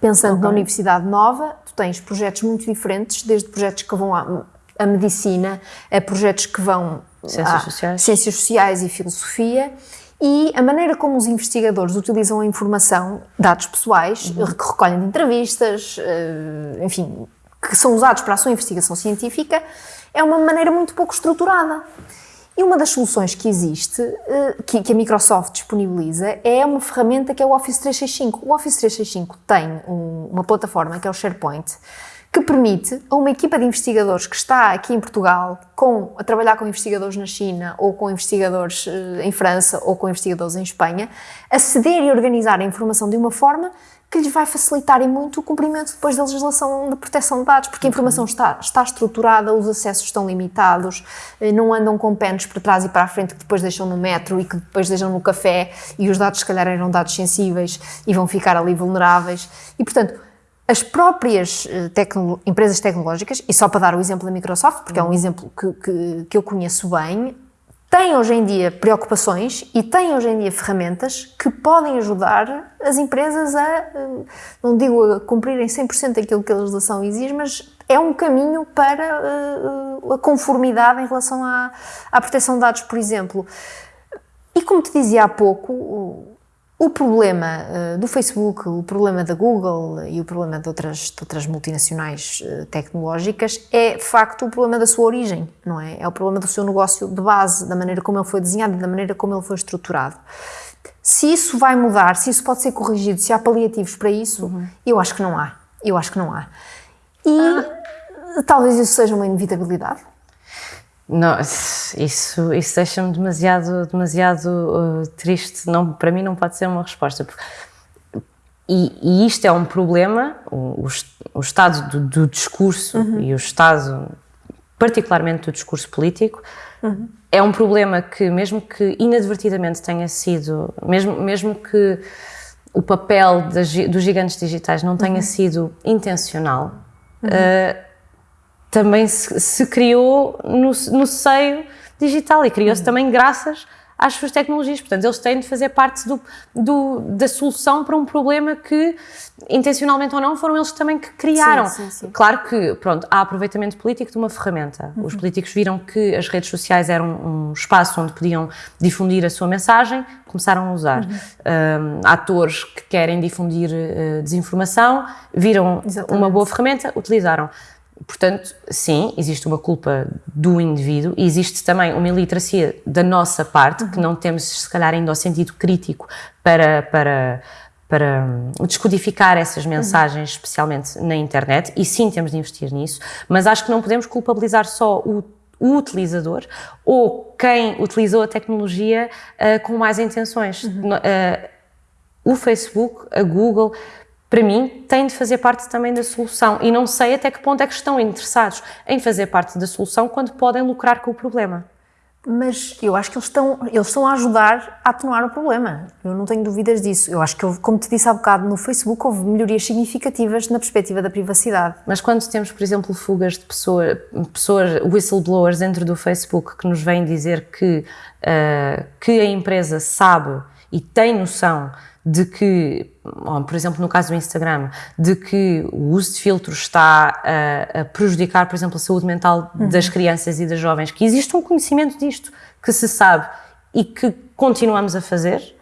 Pensando okay. na Universidade Nova, tu tens projetos muito diferentes, desde projetos que vão à, à medicina, a projetos que vão ciências sociais. ciências sociais e filosofia, e a maneira como os investigadores utilizam a informação, dados pessoais, uhum. que recolhem de entrevistas, eh, enfim, que são usados para a sua investigação científica, é uma maneira muito pouco estruturada. E uma das soluções que existe, eh, que a Microsoft disponibiliza, é uma ferramenta que é o Office 365. O Office 365 tem uma plataforma que é o SharePoint, que permite a uma equipa de investigadores que está aqui em Portugal com, a trabalhar com investigadores na China ou com investigadores eh, em França ou com investigadores em Espanha, aceder e organizar a informação de uma forma que lhes vai facilitar e muito o cumprimento depois da legislação de proteção de dados, porque a informação está, está estruturada, os acessos estão limitados, eh, não andam com penos para trás e para a frente que depois deixam no metro e que depois deixam no café e os dados se calhar eram dados sensíveis e vão ficar ali vulneráveis. E portanto, as próprias eh, tecno empresas tecnológicas, e só para dar o exemplo da Microsoft, porque é um exemplo que, que, que eu conheço bem, têm hoje em dia preocupações e têm hoje em dia ferramentas que podem ajudar as empresas a, eh, não digo a cumprirem 100% aquilo que a legislação exige, mas é um caminho para uh, a conformidade em relação à, à proteção de dados, por exemplo. E como te dizia há pouco, o problema uh, do Facebook, o problema da Google e o problema de outras, de outras multinacionais uh, tecnológicas é, de facto, o problema da sua origem, não é? É o problema do seu negócio de base, da maneira como ele foi desenhado, da maneira como ele foi estruturado. Se isso vai mudar, se isso pode ser corrigido, se há paliativos para isso, uhum. eu acho que não há. Eu acho que não há. E ah. talvez isso seja uma inevitabilidade. Não, isso, isso deixa-me demasiado, demasiado uh, triste. Não, para mim não pode ser uma resposta. E, e isto é um problema, o, o estado do, do discurso uhum. e o estado, particularmente do discurso político, uhum. é um problema que, mesmo que inadvertidamente tenha sido, mesmo, mesmo que o papel das, dos gigantes digitais não tenha uhum. sido intencional, uh, também se, se criou no, no, seio digital e criou-se uhum. também graças às suas tecnologias. Portanto, eles têm de fazer parte do, do, da solução para um problema que, intencionalmente ou não, foram eles também que criaram. Sim, sim, sim. Claro que, pronto, há aproveitamento político de uma ferramenta. Uhum. Os políticos viram que as redes sociais eram um espaço onde podiam difundir a sua mensagem, começaram a usar. Uhum. Um, atores que querem difundir uh, desinformação viram Exatamente. uma boa ferramenta, utilizaram. Portanto, sim, existe uma culpa do indivíduo e existe também uma iliteracia da nossa parte, que não temos, se calhar, ainda o sentido crítico para, para, para hum, descodificar essas mensagens, especialmente na internet, e sim temos de investir nisso, mas acho que não podemos culpabilizar só o, o utilizador ou quem utilizou a tecnologia uh, com mais intenções. Uhum. Uh, o Facebook, a Google, para mim, têm de fazer parte também da solução. E não sei até que ponto é que estão interessados em fazer parte da solução quando podem lucrar com o problema. Mas eu acho que eles estão, eles estão a ajudar a atenuar o problema. Eu não tenho dúvidas disso. Eu acho que, como te disse há bocado, no Facebook houve melhorias significativas na perspectiva da privacidade. Mas quando temos, por exemplo, fugas de pessoa, pessoas, whistleblowers dentro do Facebook que nos vêm dizer que, uh, que a empresa sabe e tem noção de que, por exemplo, no caso do Instagram, de que o uso de filtros está a, a prejudicar, por exemplo, a saúde mental uhum. das crianças e das jovens, que existe um conhecimento disto, que se sabe e que continuamos a fazer.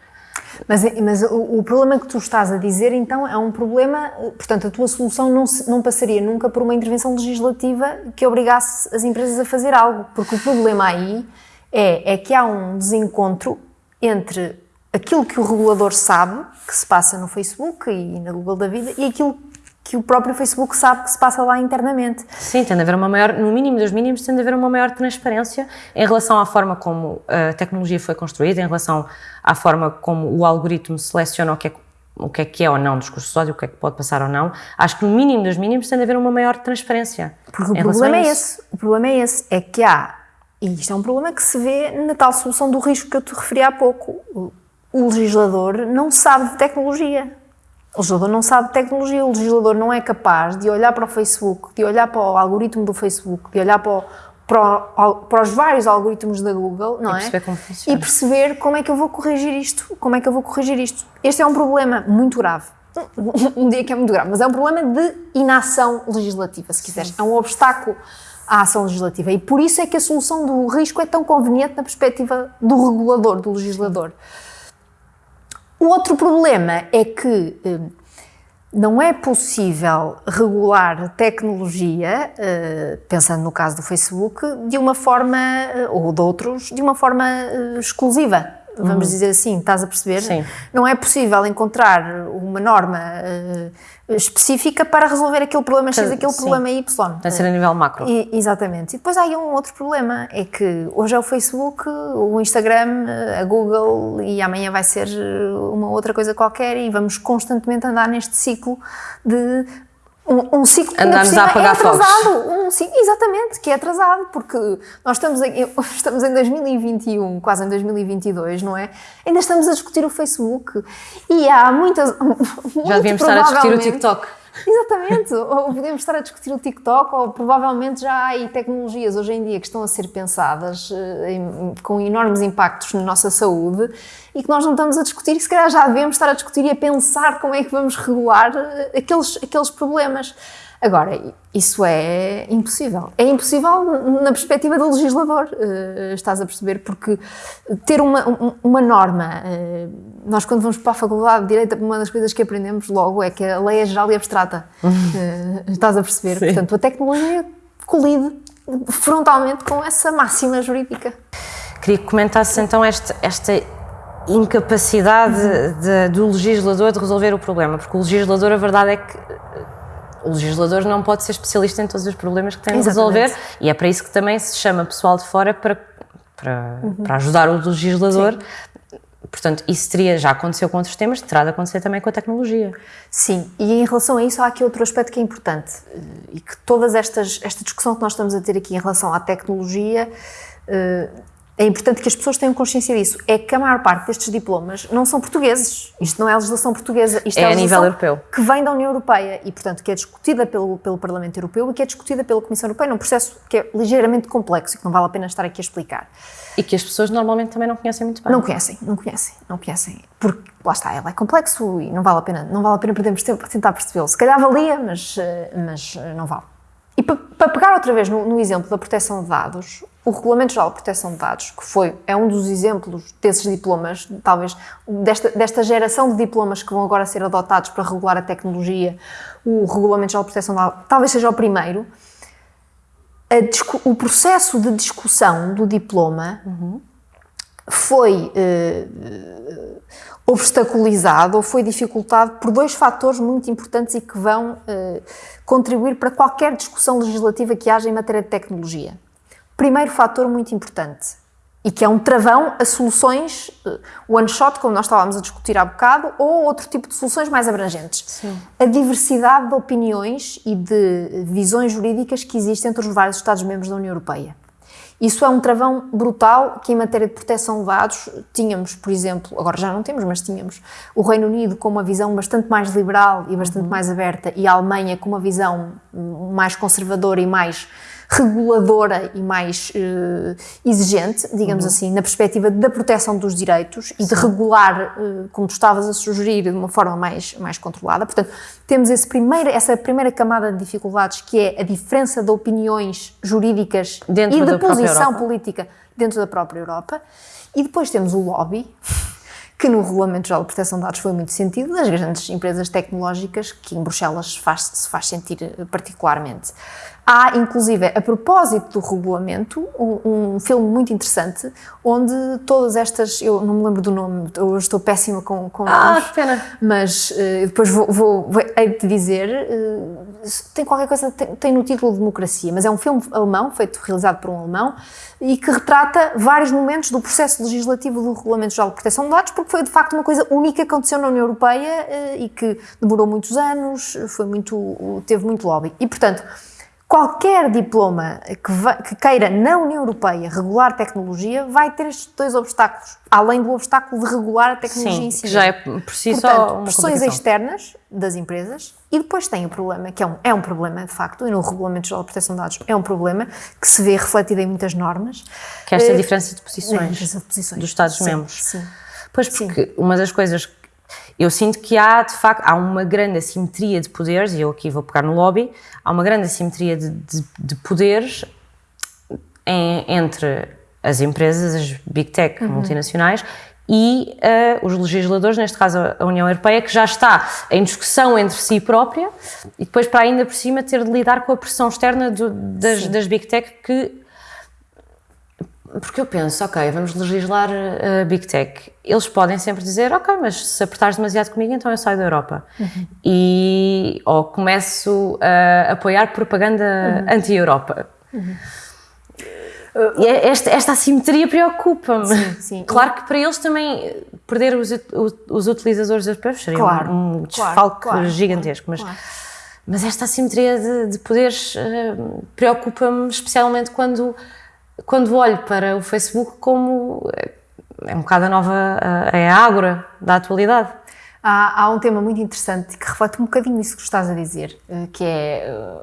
Mas, mas o, o, problema que tu estás a dizer, então, é um problema, portanto, a tua solução não, se, não passaria nunca por uma intervenção legislativa que obrigasse as empresas a fazer algo, porque o problema aí é, é que há um desencontro entre aquilo que o regulador sabe que se passa no Facebook e na Google da vida e aquilo que o próprio Facebook sabe que se passa lá internamente. Sim, tem de haver uma maior, no mínimo dos mínimos, tem de haver uma maior transparência em relação à forma como a tecnologia foi construída, em relação à forma como o algoritmo seleciona o que é o que é que é ou não discurso de ódio, o que é que pode passar ou não, acho que no mínimo dos mínimos tem de haver uma maior transparência. Porque o problema é esse. O problema é esse. É que há, e isto é um problema que se vê na tal solução do risco que eu te referi há pouco. O, legislador não sabe de tecnologia. O legislador não sabe de tecnologia, o legislador não é capaz de olhar para o Facebook, de olhar para o algoritmo do Facebook, de olhar para, o, para, o, para os vários algoritmos da Google, não e é? Perceber como funciona. E perceber como é que eu vou corrigir isto, como é que eu vou corrigir isto. Este é um problema muito grave. Um dia que é muito grave, mas é um problema de inação legislativa, se quiseres. É um obstáculo à ação legislativa. E por isso é que a solução do risco é tão conveniente na perspectiva do regulador, do legislador. O outro problema é que eh, não é possível regular tecnologia, eh, pensando no caso do Facebook, de uma forma, eh, ou de outros, de uma forma exclusiva. Vamos dizer assim, estás a perceber? Sim. Não é possível encontrar uma norma específica para resolver aquele problema X, aquele Sim. problema Y. Tem de ser a nível macro. E- exatamente. E depois há aí um outro problema, é que hoje é o Facebook, o Instagram, a Google e amanhã vai ser uma outra coisa qualquer e vamos constantemente andar neste ciclo de um, um ciclo Andamos a apagar é fogos. atrasado. Um, sim, exatamente, que é atrasado, porque nós estamos em, estamos em 2021, quase em 2022, não é? Ainda estamos a discutir o Facebook e há muitas. Já devíamos estar a discutir o TikTok. Exatamente, ou podemos estar a discutir o TikTok, ou provavelmente já há aí tecnologias hoje em dia que estão a ser pensadas eh, com enormes impactos na nossa saúde e que nós não estamos a discutir e se calhar já devemos estar a discutir e a pensar como é que vamos regular eh, aqueles, aqueles problemas. Agora, isso é impossível. É impossível na perspectiva do legislador, eh, estás a perceber? Porque ter uma, um- uma norma, eh, nós quando vamos para a Faculdade de Direito, uma das coisas que aprendemos logo é que a lei é geral e abstrata. Eh, estás a perceber? Sim. Portanto, a tecnologia colide frontalmente com essa máxima jurídica. Queria que comentasses então esta, esta incapacidade de- do legislador de resolver o problema, porque o legislador, a verdade é que o legislador não pode ser especialista em todos os problemas que tem de resolver. E é para isso que também se chama pessoal de fora para, para, para ajudar o legislador. Portanto, isso teria, já aconteceu com outros temas, terá de acontecer também com a tecnologia. Sim, e em relação a isso há aqui outro aspecto que é importante eh, e que todas estas, esta discussão que nós estamos a ter aqui em relação à tecnologia eh, é importante que as pessoas tenham consciência disso. É que a maior parte destes diplomas não são portugueses. Isto não é a legislação portuguesa. Isto É é, a nível europeu. Que vem da União Europeia e, portanto, que é discutida pelo, pelo Parlamento Europeu e que é discutida pela Comissão Europeia num processo que é ligeiramente complexo e que não vale a pena estar aqui a explicar. E que as pessoas normalmente também não conhecem muito bem. Não conhecem, não conhecem, não conhecem. Porque, lá está, ela é complexo e não vale a pena, não vale a pena perdermos tempo a tentar percebê-lo. Se calhar valia, mas, eh, mas eh, não vale. E pa- para pegar outra vez no, no exemplo da proteção de dados, o Regulamento Geral de Proteção de Dados, que foi, é um dos exemplos desses diplomas, talvez desta, desta geração de diplomas que vão agora ser adotados para regular a tecnologia, o Regulamento Geral de Proteção de Dados talvez seja o primeiro, o processo de discussão do diploma foi eh, obstaculizado ou foi dificultado por dois fatores muito importantes e que vão eh, contribuir para qualquer discussão legislativa que haja em matéria de tecnologia. Primeiro fator muito importante e que é um travão a soluções eh, one shot, como nós estávamos a discutir há bocado, ou outro tipo de soluções mais abrangentes. A diversidade de opiniões e de visões jurídicas que existem entre os vários Estados-membros da União Europeia. Isso é um travão brutal que, em matéria de proteção de dados, tínhamos, por exemplo, agora já não temos, mas tínhamos o Reino Unido com uma visão bastante mais liberal e bastante mais aberta e a Alemanha com uma visão mais conservadora e mais reguladora e mais eh, exigente, digamos assim, na perspectiva da proteção dos direitos e de regular, eh, como tu estavas a sugerir, de uma forma mais, mais controlada. Portanto, temos esse primeiro, essa primeira camada de dificuldades que é a diferença de opiniões jurídicas Dentro e de posição política dentro da própria Europa. E depois temos o lobby, que no Regulamento Geral de Proteção de Dados foi muito sentido, das grandes empresas tecnológicas, que em Bruxelas faz- se faz sentir eh, particularmente. Há, inclusive, a propósito do regulamento, um, um, filme muito interessante, onde todas estas, eu não me lembro do nome, eu estou péssima com, com ah, nomes, que pena. mas uh, depois vou, vou, vou hei de dizer, uh, tem qualquer coisa, tem, tem, no título Democracia, mas é um filme alemão, feito, realizado por um alemão, e que retrata vários momentos do processo legislativo do Regulamento Geral de Proteção de Dados, porque foi de facto uma coisa única que aconteceu na União Europeia uh, e que demorou muitos anos, foi muito, teve muito lobby. E, portanto, qualquer diploma que, vai, que, queira na União Europeia regular tecnologia vai ter estes dois obstáculos, além do obstáculo de regular a tecnologia Sim, em si. que já é por si Portanto, só uma pressões externas das empresas e depois tem o problema, que é um, é um problema de facto, e no Regulamento Geral de Proteção de Dados é um problema que se vê refletido em muitas normas. Que é esta uh, diferença de posições, diferença de posições. dos Estados-membros. Pois, porque sim. uma das coisas eu sinto que há, de facto, há uma grande assimetria de poderes, e eu aqui vou pegar no lobby, há uma grande assimetria de, de, de poderes em, entre as empresas, as big tech uhum. multinacionais, e uh, os legisladores, neste caso a União Europeia, que já está em discussão entre si própria, e depois para ainda por cima ter de lidar com a pressão externa do, das, das big tech que porque eu penso, ok, vamos legislar a uh, Big Tech. Eles podem sempre dizer, ok, mas se apertares demasiado comigo, então eu saio da Europa. Uhum. E, ou começo a apoiar propaganda uhum. anti-Europa. Uhum. Uh, esta, esta assimetria preocupa-me. Claro que para eles também perder os, os utilizadores europeus seria claro, um desfalque claro, claro, gigantesco. Mas, mas esta assimetria de, de poderes uh, preocupa-me especialmente quando quando olho para o Facebook como é um bocado a nova, é a ágora da atualidade. Há, há, um tema muito interessante que reflete um bocadinho isso que estás a dizer, eh, que é eh,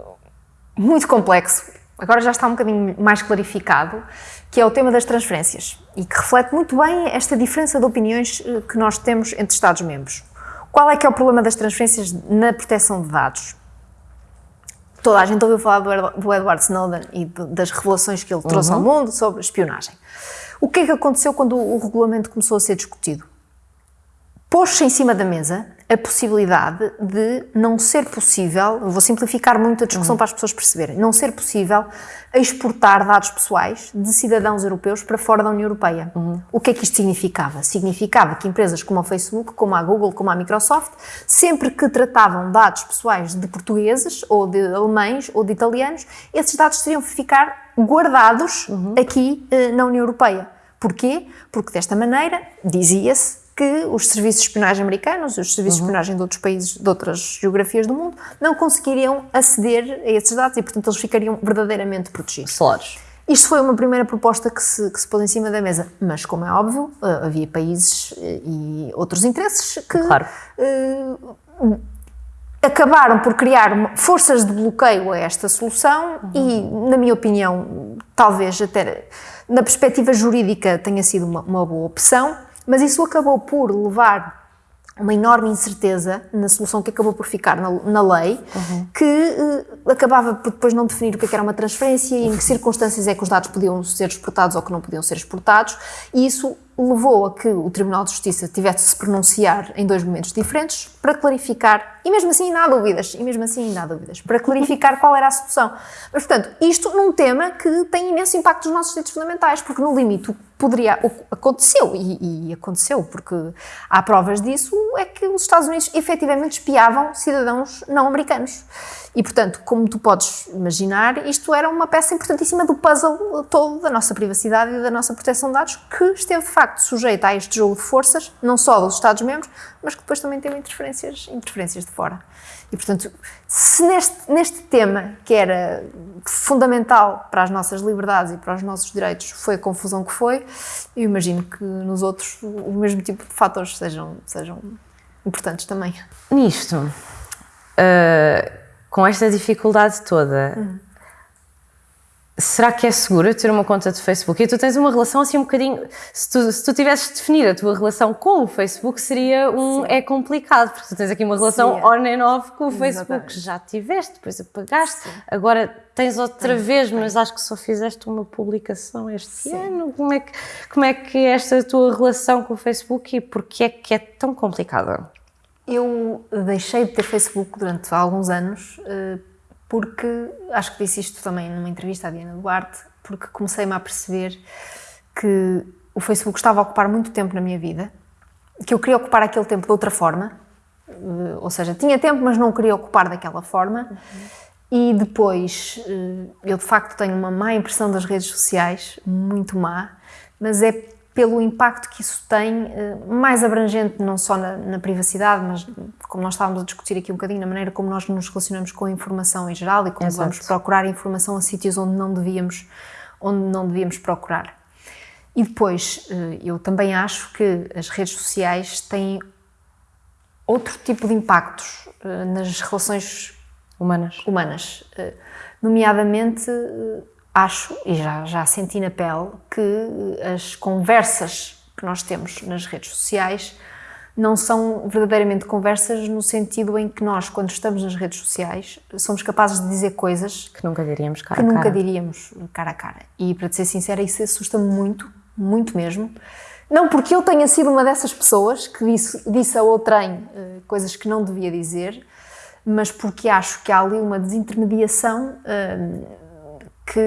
muito complexo, agora já está um bocadinho mais clarificado, que é o tema das transferências e que reflete muito bem esta diferença de opiniões eh, que nós temos entre Estados-membros. Qual é que é o problema das transferências na proteção de dados? Toda a gente ouviu falar do Edward Snowden e das revelações que ele trouxe uhum. ao mundo sobre espionagem. O que é que aconteceu quando o regulamento começou a ser discutido? Pôs-se em cima da mesa a possibilidade de não ser possível, vou simplificar muito a discussão uhum. para as pessoas perceberem, não ser possível exportar dados pessoais de cidadãos europeus para fora da União Europeia. Uhum. O que é que isto significava? Significava que empresas como a Facebook, como a Google, como a Microsoft, sempre que tratavam dados pessoais de portugueses, ou de alemães, ou de italianos, esses dados teriam que ficar guardados uhum. aqui eh, na União Europeia. Porquê? Porque desta maneira, dizia-se, que os serviços de espionagem americanos os serviços uhum. de espionagem de outros países, de outras geografias do mundo, não conseguiriam aceder a esses dados e, portanto, eles ficariam verdadeiramente protegidos. Claros. Isto foi uma primeira proposta que se, que se pôs em cima da mesa, mas, como é óbvio, eh, havia países eh, e outros interesses que claro. uh, acabaram por criar forças de bloqueio a esta solução uhum. e, na minha opinião, talvez até na perspectiva jurídica tenha sido uma, uma boa opção mas isso acabou por levar uma enorme incerteza na solução que acabou por ficar na, na lei, uhum. que uh, acabava por depois não definir o que, é que era uma transferência e em que circunstâncias é que os dados podiam ser exportados ou que não podiam ser exportados, e isso levou a que o Tribunal de Justiça tivesse de se pronunciar em dois momentos diferentes para clarificar, e mesmo assim ainda há dúvidas, e mesmo assim ainda há dúvidas, para clarificar qual era a solução. Mas, portanto, isto num tema que tem imenso impacto nos nossos direitos fundamentais, porque no limite poderia, aconteceu, e, e aconteceu, porque há provas disso, é que os Estados Unidos efetivamente espiavam cidadãos não americanos. E, portanto, como tu podes imaginar, isto era uma peça importantíssima do puzzle todo da nossa privacidade e da nossa proteção de dados, que esteve, de facto, sujeita a este jogo de forças, não só dos Estados-membros, mas que depois também teve interferências, interferências de fora. E, portanto, se neste, neste tema, que era fundamental para as nossas liberdades e para os nossos direitos, foi a confusão que foi, eu imagino que nos outros o mesmo tipo de fatores sejam, sejam importantes também. Nisto, uh, com esta dificuldade toda, uhum será que é seguro ter uma conta de Facebook? E tu tens uma relação assim um bocadinho. Se tu, se tu tivesses de definir a tua relação com o Facebook, seria um. Sim. É complicado, porque tu tens aqui uma relação Sim. on and off com o Exatamente. Facebook. Já tiveste, depois apagaste, Sim. agora tens outra Sim. vez, mas acho que só fizeste uma publicação este ano. Como é, que, como é que é esta tua relação com o Facebook e porquê é que é tão complicada? Eu deixei de ter Facebook durante alguns anos. Uh, porque acho que disse isto também numa entrevista à Diana Duarte, porque comecei-me a perceber que o Facebook estava a ocupar muito tempo na minha vida, que eu queria ocupar aquele tempo de outra forma, eh, ou seja, tinha tempo, mas não queria ocupar daquela forma. Uhum. E depois, eh, eu de facto tenho uma má impressão das redes sociais, muito má, mas é pelo impacto que isso tem, eh, mais abrangente não só na, na, privacidade, mas como nós estávamos a discutir aqui um bocadinho, na maneira como nós nos relacionamos com a informação em geral e como Exato. vamos procurar informação a sítios onde não devíamos, onde não devíamos procurar. E depois, eh, eu também acho que as redes sociais têm outro tipo de impactos eh, nas relações humanas. humanas. Nomeadamente, acho, e já, já senti na pele, que as conversas que nós temos nas redes sociais não são verdadeiramente conversas no sentido em que nós, quando estamos nas redes sociais, somos capazes de dizer coisas que nunca diríamos cara que a cara. nunca diríamos cara a cara. E para te ser sincera, isso assusta-me muito, muito mesmo. Não porque eu tenha sido uma dessas pessoas que disse, disse a outrem uh, coisas que não devia dizer, mas porque acho que há ali uma desintermediação uh, que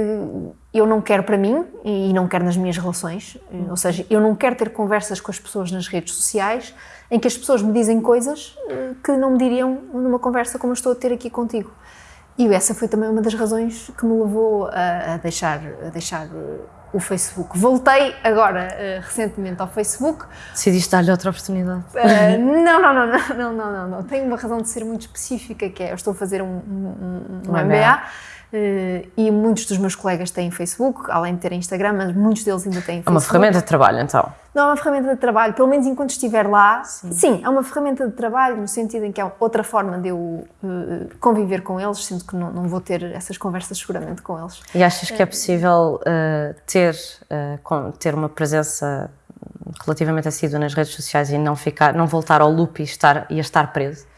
eu não quero para mim e não quero nas minhas relações. Eh, ou seja, eu não quero ter conversas com as pessoas nas redes sociais em que as pessoas me dizem coisas eh, que não me diriam numa conversa como eu estou a ter aqui contigo. E essa foi também uma das razões que me levou a, deixar, a deixar eh, o Facebook. Voltei agora, recentemente, ao Facebook. Decidiste dar-lhe outra oportunidade? não, não, não, não, não, não, não, Tenho uma razão de ser muito específica, que é eu estou a fazer um, um, um, um MBA. MBA e muitos dos meus colegas têm Facebook, além de terem Instagram, mas muitos deles ainda têm Facebook. É uma ferramenta de trabalho, então? Não é uma ferramenta de trabalho, pelo menos enquanto estiver lá, sim, sim é uma ferramenta de trabalho no sentido em que é outra forma de eu uh, conviver com eles, sendo que não, não, vou ter essas conversas seguramente com eles. E achas que é possível uh, ter, com, ter uma presença relativamente assídua nas redes sociais e não, ficar, não voltar ao loop e, estar, e a estar preso?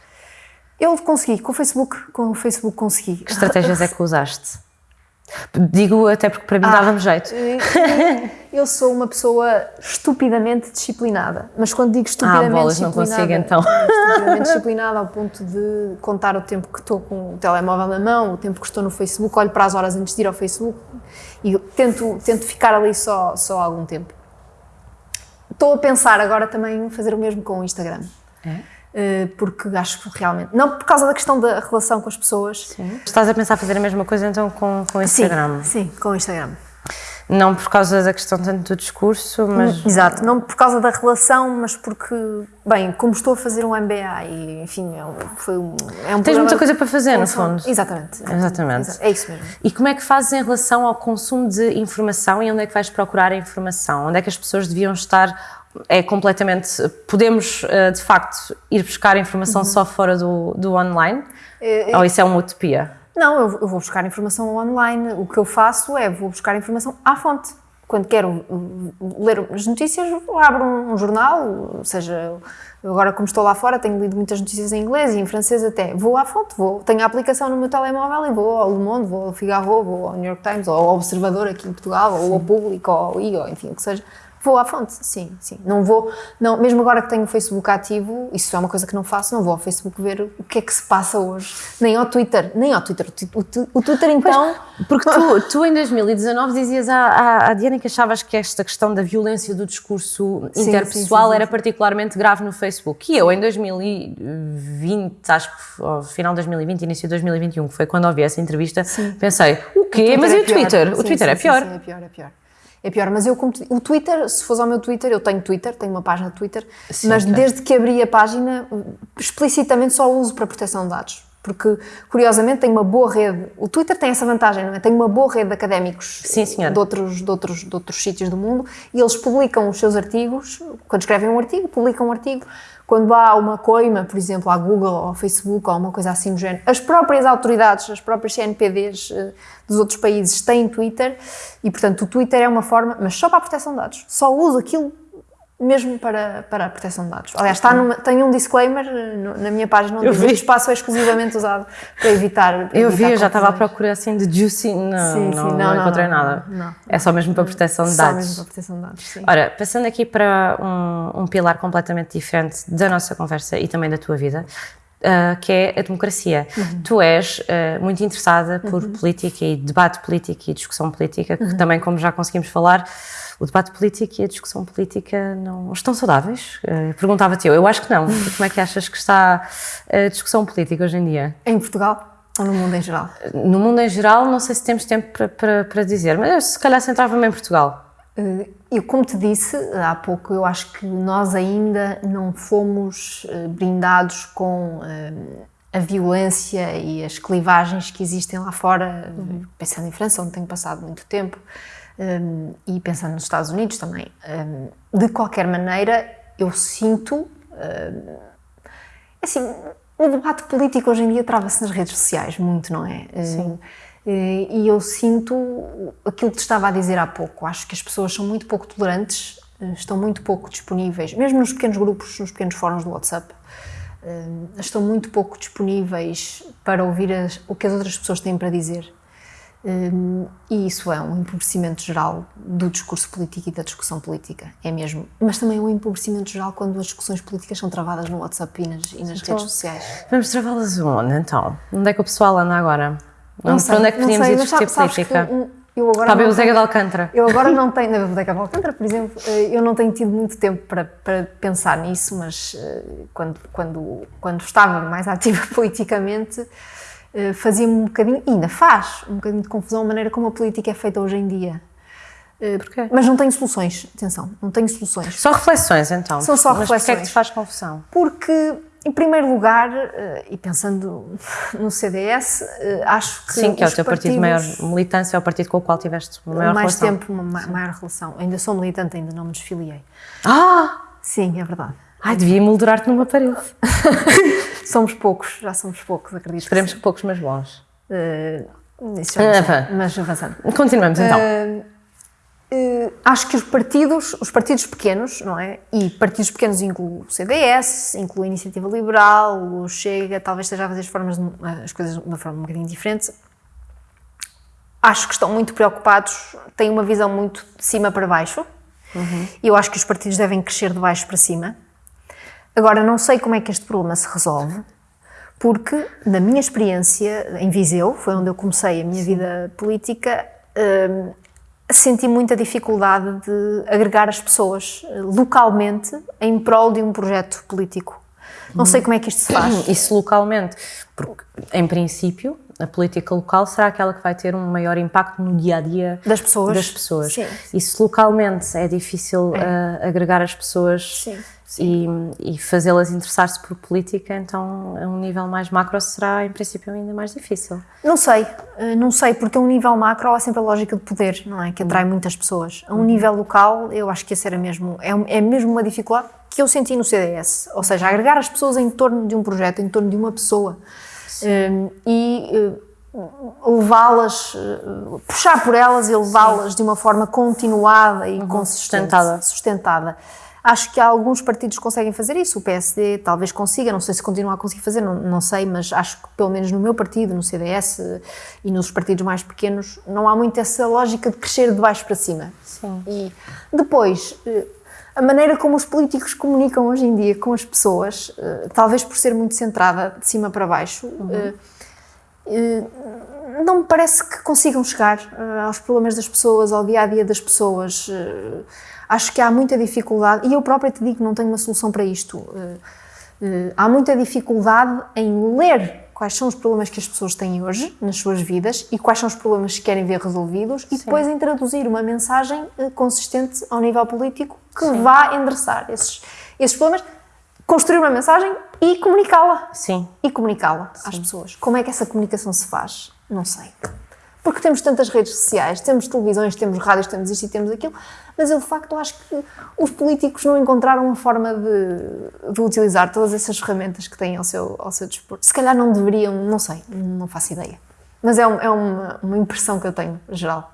Eu consegui, com o Facebook, com o Facebook consegui. Que estratégias é que usaste? Digo até porque para mim ah, dava-me jeito. Eu sou uma pessoa estupidamente disciplinada, mas quando digo estupidamente ah, bolas, disciplinada, não consigo então. Estupidamente disciplinada ao ponto de contar o tempo que estou com o telemóvel na mão, o tempo que estou no Facebook, olho para as horas antes de ir ao Facebook e tento, tento ficar ali só, só algum tempo. Estou a pensar agora também fazer o mesmo com o Instagram. É? Eh, porque acho que realmente. Não por causa da questão da relação com as pessoas. Sim. Estás a pensar fazer a mesma coisa então com, com o Instagram? Sim, sim, com o Instagram. Não por causa da questão tanto do discurso, mas. Hum, exato, não por causa da relação, mas porque, bem, como estou a fazer um MBA e, enfim, é um, foi um. É um Tens muita coisa para fazer, no fundo. Exatamente. Exatamente. É isso mesmo. E como é que fazes em relação ao consumo de informação e onde é que vais procurar a informação? Onde é que as pessoas deviam estar é completamente. Podemos, eh, de facto, ir buscar informação uhum. só fora do, do online? É, é, Ou isso é uma utopia? Não, eu, vou buscar informação online. O que eu faço é vou buscar informação à fonte. Quando quero ler as notícias, abro um, jornal, seja. Agora, como estou lá fora, tenho lido muitas notícias em inglês e em francês até. Vou à fonte, vou. Tenho a aplicação no meu telemóvel e vou ao Le Monde, vou ao Figaro, vou ao New York Times, ou ao Observador aqui em Portugal, ou ao Público, ou ao I, ou enfim, o que seja Vou à fonte, sim, sim. Não vou, não, mesmo agora que tenho o Facebook ativo, isso é uma coisa que não faço, não vou ao Facebook ver o que é que se passa hoje. Nem ao Twitter, nem ao Twitter. O, o, o Twitter então... Pois, porque tu, tu em 2019 dizias à, à, à, Diana que achavas que esta questão da violência do discurso sim, interpessoal sim, sim, era particularmente grave no Facebook. E eu em 2020, acho que ao final de 2020, início de 2021, que foi quando ouvi essa entrevista, pensei, o quê? O Mas e o é Twitter? o Twitter é pior. Sim, é pior, é pior é pior. Mas eu, o Twitter, se fores ao meu Twitter, eu tenho Twitter, tenho uma página de Twitter, Sim, mas desde que abri a página, explicitamente só uso para proteção de dados. Porque, curiosamente, tem uma boa rede. O Twitter tem essa vantagem, não é? Tem uma boa rede de académicos Sim, de, outros, de, outros, de outros sítios do mundo e eles publicam os seus artigos. Quando escrevem um artigo, publicam um artigo quando há uma coima, por exemplo, à Google ou ao Facebook ou uma coisa assim do género, as próprias autoridades, as próprias CNPDs eh, dos outros países têm Twitter e, portanto, o Twitter é uma forma, mas só para a proteção de dados. Só usa aquilo mesmo para, para a proteção de dados. Aliás, está numa, tem um disclaimer no, na minha página onde diz o espaço é exclusivamente usado para evitar. Para eu evitar vi, eu já estava à procura assim de juicy, não, sim, sim, não, não, não, encontrei nada. Não, é só mesmo para proteção de só dados. Só mesmo para proteção de dados, sim. Ora, passando aqui para um, um pilar completamente diferente da nossa conversa e também da tua vida, uh, que é a democracia. Uhum. Tu és uh, muito interessada por política e debate político e discussão política, que Uhum. também, como já conseguimos falar, o debate político e a discussão política não estão saudáveis? Uh, Perguntava-te eu. Eu acho que não. Como é que achas que está a discussão política hoje em dia? Em Portugal ou no mundo em geral? No mundo em geral, não sei se temos tempo para, para, para dizer, mas eu, se calhar centrava-me em Portugal. Eh, Eu, como te disse há pouco, eu acho que nós ainda não fomos eh, brindados com eh, a violência e as clivagens que existem lá fora, pensando em França, onde tenho passado muito tempo, eh, e pensando nos Estados Unidos também. Eh, De qualquer maneira, eu sinto. eh, Assim, o debate político hoje em dia trava-se nas redes sociais, muito, não é? Sim. E eu sinto aquilo que te estava a dizer há pouco. Acho que as pessoas são muito pouco tolerantes, eh, estão muito pouco disponíveis, mesmo nos pequenos grupos, nos pequenos fóruns do WhatsApp, eh, estão muito pouco disponíveis para ouvir as- o que as outras pessoas têm para dizer. Hum, e isso é um empobrecimento geral do discurso político e da discussão política, é mesmo. Mas também é um empobrecimento geral quando as discussões políticas são travadas no WhatsApp e nas, e nas redes sociais. Vamos travá-las onde, então? Onde é que o pessoal anda agora? Não Onde, sei, onde é que não podíamos sei, ir discutir sabes- sabes política? que, hum, eu agora Para a não Beusega de Alcântara. Eu agora não tenho, na Biblioteca de Alcântara, por exemplo, eh, eu não tenho tido muito tempo para, para pensar nisso, mas eh, quando, quando, quando estava mais ativa politicamente, fazia-me um bocadinho, ainda faz, um bocadinho de confusão a maneira como a política é feita hoje em dia. Eh, Porquê? Mas não tenho soluções, atenção, não tenho soluções. Só reflexões, então. São só Mas porquê é que reflexões. te faz confusão? Porque, em primeiro lugar, eh, e pensando no CDS, eh, acho que. Sim, que é o teu partido de maior militância, é o partido com o qual tiveste maior mais relação. tempo, uma ma- maior relação. Ainda sou militante, ainda não me desfiliei. Ah! Sim, é verdade. Ai, devia moldurar-te numa parede. Somos poucos, já somos poucos, acredito. Esperemos que poucos, mas bons. Uh, isso já Ah, mas avançando. Continuamos, então. Uh, acho que os partidos, os partidos pequenos, não é? E partidos pequenos incluem o CDS, inclui a Iniciativa Liberal, o Chega, talvez esteja a fazer as, formas, as coisas de uma forma um bocadinho diferente. Acho que estão muito preocupados, têm uma visão muito de cima para baixo. E eu acho que os partidos devem crescer de baixo para cima. Agora, não sei como é que este problema se resolve, porque, na minha experiência em Viseu, foi onde eu comecei a minha vida política, hum, senti muita dificuldade de agregar as pessoas eh, localmente em prol de um projeto político. Não sei como é que isto se faz. Isso localmente, porque, em princípio, a política local será aquela que vai ter um maior impacto no dia a dia Das pessoas. das pessoas. Sim. Se localmente é difícil ah, agregar as pessoas Sim, e, e fazê-las interessar-se por política, então a um nível mais macro será, em princípio, ainda mais difícil. Não sei, eh, não sei, porque a um nível macro há sempre a lógica de poder, não é? Que atrai muitas pessoas. A um nível local, eu acho que essa era mesmo, é, um- é mesmo uma dificuldade que eu senti no CDS. Ou seja, agregar as pessoas em torno de um projeto, em torno de uma pessoa. Eh, e eh, levá-las, eh, puxar por elas e levá-las de uma forma continuada e consistente, Sustentada. sustentada. Acho que alguns partidos conseguem fazer isso. O PSD talvez consiga, não sei se continua a conseguir fazer, não, não sei, mas acho que pelo menos no meu partido, no CDS e nos partidos mais pequenos, não há muito essa lógica de crescer de baixo para cima. Sim. E depois, eh, a maneira como os políticos comunicam hoje em dia com as pessoas, eh, talvez por ser muito centrada de cima para baixo, eh, eh, não me parece que consigam chegar aos problemas das pessoas, ao dia a dia das pessoas. Acho que há muita dificuldade, e eu própria te digo que não tenho uma solução para isto. Eh, eh, Há muita dificuldade em ler quais são os problemas que as pessoas têm hoje nas suas vidas e quais são os problemas que querem ver resolvidos e depois em traduzir uma mensagem eh, consistente ao nível político que vá endereçar esses, esses problemas, construir uma mensagem e comunicá-la Sim. e comunicá-la às pessoas. Como é que essa comunicação se faz? Não sei. Porque temos tantas redes sociais, temos televisões, temos rádios, temos isto e temos aquilo, mas eu de facto acho que os políticos não encontraram uma forma de, de utilizar todas essas ferramentas que têm ao seu, ao seu dispor. Se calhar não deveriam, não sei, não faço ideia. Mas é, um- é uma, uma impressão que eu tenho, geral.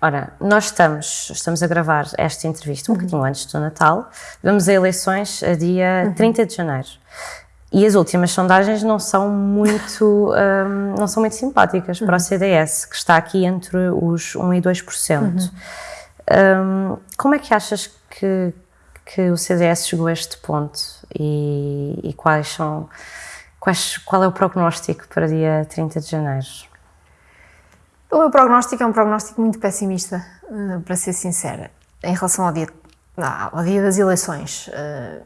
Ora, nós estamos, estamos a gravar esta entrevista um bocadinho antes do Natal. Vamos a eleições a dia 30 de janeiro. E as últimas sondagens não são muito, hum, não são muito simpáticas para o CDS, que está aqui entre os 1 e 2%. Hum, como é que achas que, que o CDS chegou a este ponto? E, e quais são Quais, qual é o prognóstico para dia 30 de janeiro? O meu prognóstico é um prognóstico muito pessimista, uh, para ser sincera, em relação ao dia, ao dia das eleições. Uh,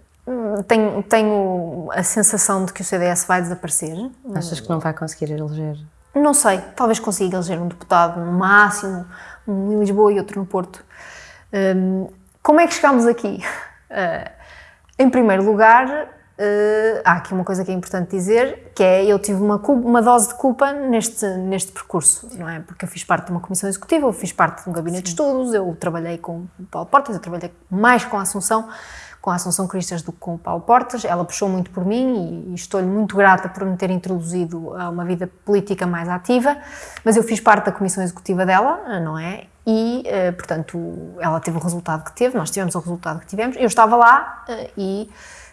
tenho, tenho a sensação de que o CDS vai desaparecer. Achas que não vai conseguir eleger? Não sei, talvez consiga eleger um deputado no máximo, um em Lisboa e outro no Porto. Um, como é que chegámos aqui? Uh, em primeiro lugar, uh, há aqui uma coisa que é importante dizer, que é eu tive uma, uma dose de culpa neste, neste percurso, não é? Porque eu fiz parte de uma comissão executiva, eu fiz parte de um gabinete Sim. de estudos, eu trabalhei com o Paulo Portas, eu trabalhei mais com a Assunção, com a Assunção Cristas do que com o Paulo Portas. Ela puxou muito por mim e, estou-lhe muito grata por me ter introduzido a uma vida política mais ativa, mas eu fiz parte da comissão executiva dela, não é? E, uh, portanto, ela teve o resultado que teve, nós tivemos o resultado que tivemos. Eu estava lá uh, e,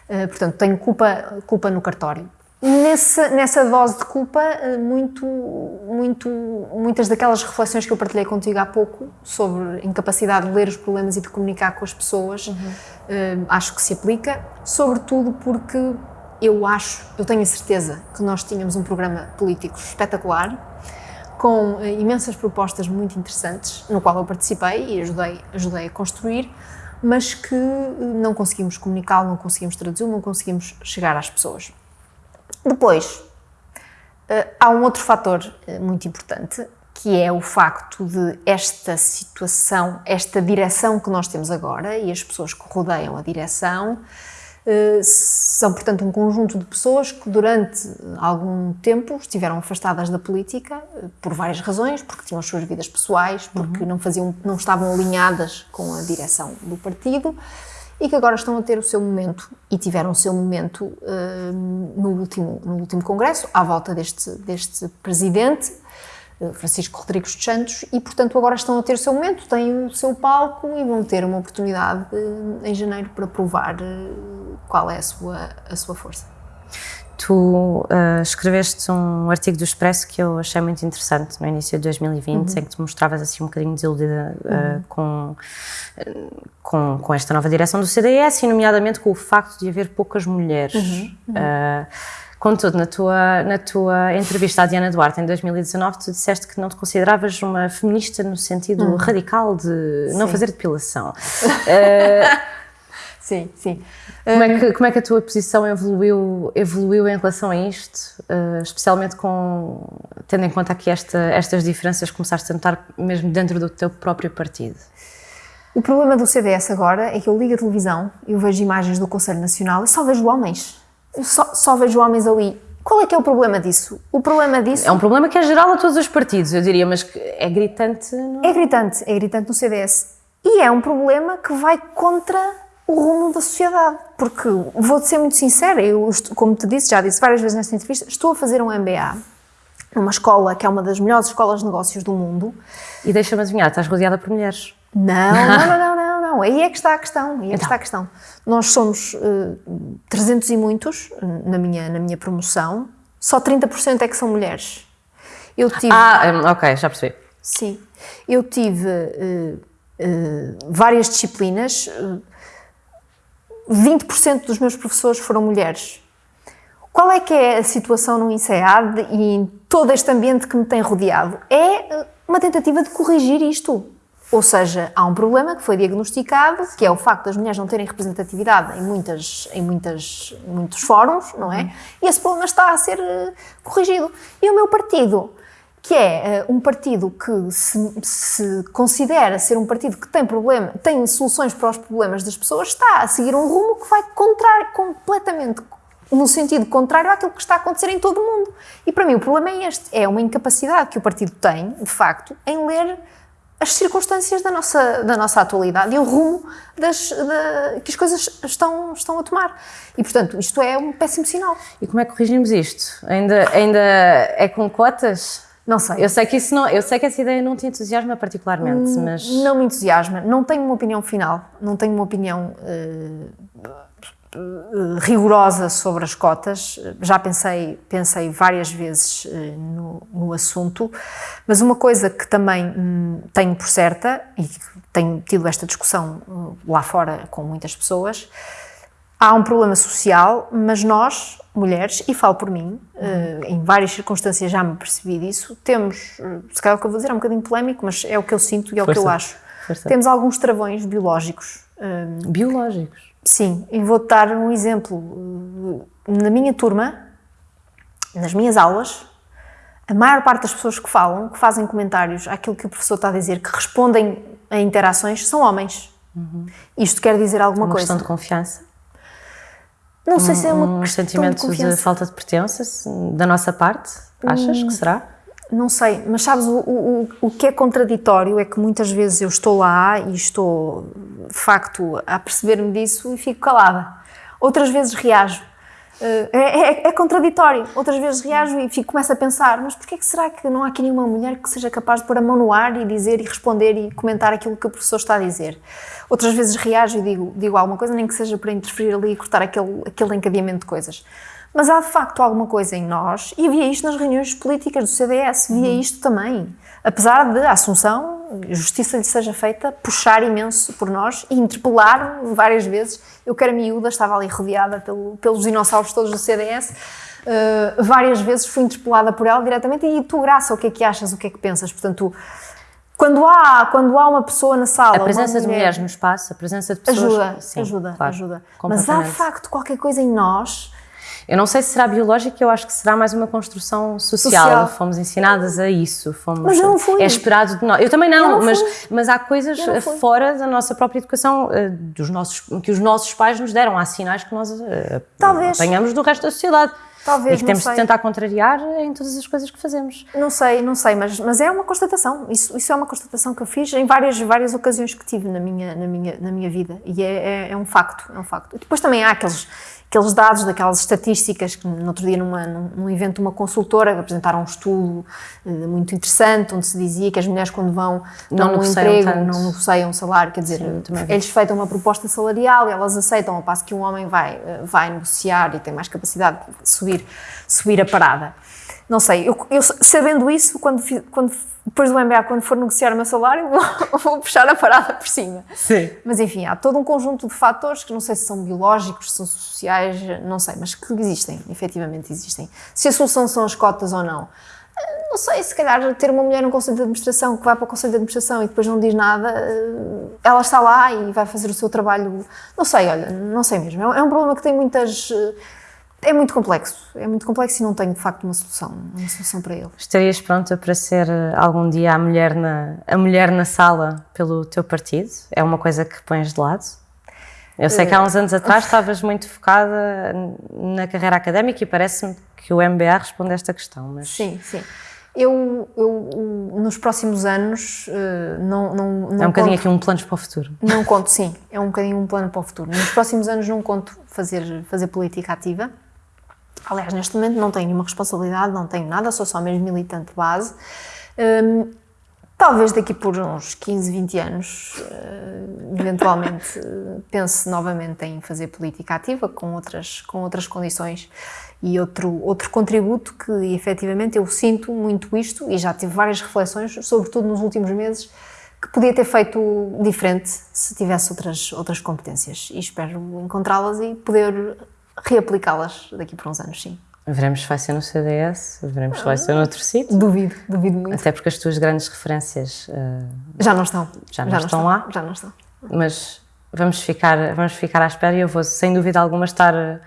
uh, portanto, tenho culpa, culpa no cartório. Nessa, nessa dose de culpa, muito, muito, muitas daquelas reflexões que eu partilhei contigo há pouco sobre incapacidade de ler os problemas e de comunicar com as pessoas, uhum. acho que se aplica, sobretudo porque eu acho, eu tenho a certeza que nós tínhamos um programa político espetacular, com eh, imensas propostas muito interessantes, no qual eu participei e ajudei, ajudei a construir, mas que eh, não conseguimos comunicá-lo, não conseguimos traduzi-lo, não conseguimos chegar às pessoas. Depois, eh, há um outro fator muito importante, que é o facto de esta situação, esta direção que nós temos agora e as pessoas que rodeiam a direção, eh, são, portanto, um conjunto de pessoas que durante algum tempo estiveram afastadas da política eh, por várias razões, porque tinham as suas vidas pessoais, porque uhum. não, faziam, não estavam alinhadas com a direção do partido e que agora estão a ter o seu momento e tiveram o seu momento uh, no, último, no último congresso, à volta deste, deste presidente, Francisco Rodrigues dos Santos, e portanto agora estão a ter o seu momento, têm o seu palco e vão ter uma oportunidade em janeiro para provar qual é a sua, a sua força. Tu uh, escreveste um artigo do Expresso que eu achei muito interessante no início de 2020, uhum. em que tu mostravas assim um bocadinho desiludida uh, uhum. com, com, com, esta nova direção do CDS, e nomeadamente com o facto de haver poucas mulheres. Uhum. Uh, Contudo, na tua, na tua entrevista à Diana Duarte em 2019, tu disseste que não te consideravas uma feminista no sentido uhum. radical de Sim. não fazer depilação. uh, sim, sim. Como é, que, como é que a tua posição evoluiu, evoluiu em relação a isto, uh, especialmente com, tendo em conta aqui esta, estas diferenças que começaste a notar mesmo dentro do teu próprio partido? O problema do CDS agora é que eu ligo a televisão, eu vejo imagens do Conselho Nacional e só vejo homens. Eu só, só vejo homens ali. Qual é que é o problema disso? O problema disso... É um problema que é geral a todos os partidos, eu diria, mas é gritante... No... É gritante, é gritante no CDS. E é um problema que vai contra o rumo da sociedade. Porque, vou-te ser muito sincera, eu, como te disse, já disse várias vezes nesta entrevista, estou a fazer um MBA numa escola que é uma das melhores escolas de negócios do mundo. E deixa-me adivinhar, estás rodeada por mulheres. Não, não, não, não, não, Aí é que está a questão. Aí é que então. está a questão. Nós somos uh, eh, 300 e muitos na minha, na minha promoção, só 30% é que são mulheres. Eu tive. Ah, ok, já percebi. Sim. Eu tive uh, uh, várias disciplinas, 20% dos meus professores foram mulheres. Qual é que é a situação no INSEAD e em todo este ambiente que me tem rodeado? É uma tentativa de corrigir isto. Ou seja, há um problema que foi diagnosticado, que é o facto das mulheres não terem representatividade em, muitas, em muitas, muitos fóruns, não é? E esse problema está a ser uh, corrigido. E o meu partido, que é uh, um partido que se, se, considera ser um partido que tem problema, tem soluções para os problemas das pessoas, está a seguir um rumo que vai contrário, completamente no sentido contrário àquilo que está a acontecer em todo o mundo. E para mim o problema é este, é uma incapacidade que o partido tem, de facto, em ler as circunstâncias da nossa, da nossa atualidade e o rumo das, da, que as coisas estão, estão a tomar. E, portanto, isto é um péssimo sinal. E como é que corrigimos isto? Ainda, ainda é com cotas? Não sei. Eu sei que isso não, eu sei que essa ideia não te entusiasma particularmente, hum, mas não me entusiasma. Não tenho uma opinião final. Não tenho uma opinião uh, rigorosa sobre as cotas. Já pensei, pensei várias vezes uh, no, no, assunto, mas uma coisa que também hum, tenho por certa e tenho tido esta discussão uh, lá fora com muitas pessoas há um problema social, mas nós, mulheres, e falo por mim, uh, em várias circunstâncias já me percebi disso, temos, uh, se calhar o que eu vou dizer é um bocadinho polémico, mas é o que eu sinto e é Força. o que eu acho. Força. Temos alguns travões biológicos. Uh, Biológicos. sim, e vou-te dar um exemplo. Na minha turma, nas minhas aulas, a maior parte das pessoas que falam, que fazem comentários àquilo que o professor está a dizer, que respondem a interações, são homens. Isto quer dizer alguma Uma coisa. questão de confiança. Não sei se é uma um questão sentimento de confiança. falta de pertença da nossa parte? Achas que será? Não sei, mas sabes, o, o, o- o que é contraditório é que muitas vezes eu estou lá e estou, de facto, a perceber-me disso e fico calada. Outras vezes reajo. Eh, É, é- é contraditório. Outras vezes reajo e fico, começo a pensar, mas porquê que será que não há aqui nenhuma mulher que seja capaz de pôr a mão no ar e dizer e responder e comentar aquilo que o professor está a dizer? Outras vezes reajo e digo, digo alguma coisa, nem que seja para interferir ali e cortar aquele, aquele encadeamento de coisas. Mas há de facto alguma coisa em nós, e havia isto nas reuniões políticas do CDS, via isto também. Apesar de a Assunção, justiça lhe seja feita, puxar imenso por nós e interpelar várias vezes. Eu que era miúda, estava ali rodeada pelo- pelos dinossauros todos do CDS, eh, várias vezes fui interpelada por ela diretamente. E tu, Graça, o que é que achas, o que é que pensas? Portanto, quando há, quando há uma pessoa na sala. A presença uma de mulher- mulheres no espaço, a presença de pessoas. Ajuda, Sim, ajuda, claro, ajuda. Mas há de facto qualquer coisa em nós Eu não sei se será biológico, eu acho que será mais uma construção social. Social. Fomos ensinadas a isso. Fomos, Mas não fui. É esperado de nós. Eu também não, Eu não mas, mas há coisas eh, fora da nossa própria educação eh, dos nossos, que os nossos pais nos deram. Há sinais que nós eh, Talvez. apanhamos do resto da sociedade. Talvez, e que temos sei. de tentar contrariar em todas as coisas que fazemos. Não sei, não sei, mas, mas é uma constatação. Isso, isso é uma constatação que eu fiz em várias, várias ocasiões que tive na minha, na minha, na minha vida. E é, é, é um facto, é um facto. E depois também há aqueles, aqueles dados, daquelas estatísticas que no outro dia numa, num, evento de uma consultora apresentaram um estudo eh, muito interessante onde se dizia que as mulheres quando vão Não um emprego, tanto. não negociam salário, quer dizer, Sim, eles feitam uma proposta salarial e elas aceitam, ao passo que um homem vai, eh, vai negociar e tem mais capacidade de subir, subir a parada. Não sei, eu, eu sabendo isso, quando, quando, depois do MBA, quando for negociar o meu salário, vou, vou puxar a parada por cima. Sim. Mas enfim, há todo um conjunto de fatores que não sei se são biológicos, se são sociais, não sei, mas que existem, efetivamente existem. Se a solução são as cotas ou não. Eh, Não sei, se calhar ter uma mulher no Conselho de Administração que vai para o Conselho de Administração e depois não diz nada, eh, ela está lá e vai fazer o seu trabalho. Não sei, olha, não sei mesmo. É um- É um problema que tem muitas. É muito complexo, é muito complexo e não tenho de facto uma solução, uma solução para ele. Estarias pronta para ser eh, algum dia a mulher, na, a mulher na sala pelo teu partido? É uma coisa que pões de lado? Eu sei que há uns anos atrás estavas muito focada na carreira académica e parece-me que o MBA responde a esta questão, mas Sim, sim. Eu, eu nos próximos anos eh, não, não, não é um bocadinho conto- aqui um plano para o futuro. Não conto, sim. É um bocadinho um plano para o futuro. Nos próximos anos não conto fazer, fazer política ativa. Aliás, neste momento não tenho nenhuma responsabilidade, não tenho nada, sou só mesmo militante de base. Hum, talvez daqui por uns 15, 20 anos, eh, eventualmente, eh, pense novamente em fazer política ativa com outras, com outras condições e outro, outro contributo que efetivamente eu sinto muito isto e já tive várias reflexões, sobretudo nos últimos meses, que podia ter feito diferente se tivesse outras, outras competências e espero encontrá-las e poder reaplicá-las daqui por uns anos, sim. Veremos se vai ser no CDS, veremos se vai ser noutro sítio. Duvido, duvido muito. Até porque as tuas grandes referências, eh, Já não estão. Já não estão lá? Já não estão. mas vamos ficar, vamos ficar à espera e eu vou, sem dúvida alguma, estar eh,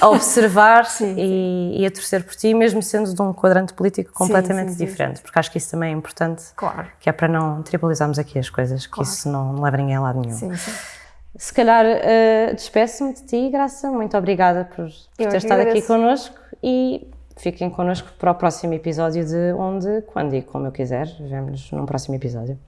a observar e, e a torcer por ti, mesmo sendo de um quadrante político completamente sim, sim, diferente, porque acho que isso também é importante, Claro. que é para não tribalizarmos aqui as coisas, que Claro. isso não, não leva ninguém a lado nenhum. Sim, sim. Se calhar eh, despeço-me de ti, Graça, muito obrigada por, por ter estado aqui agradeço. connosco e fiquem connosco para o próximo episódio de Onde, Quando e Como eu quiser. Vemo-nos num próximo episódio.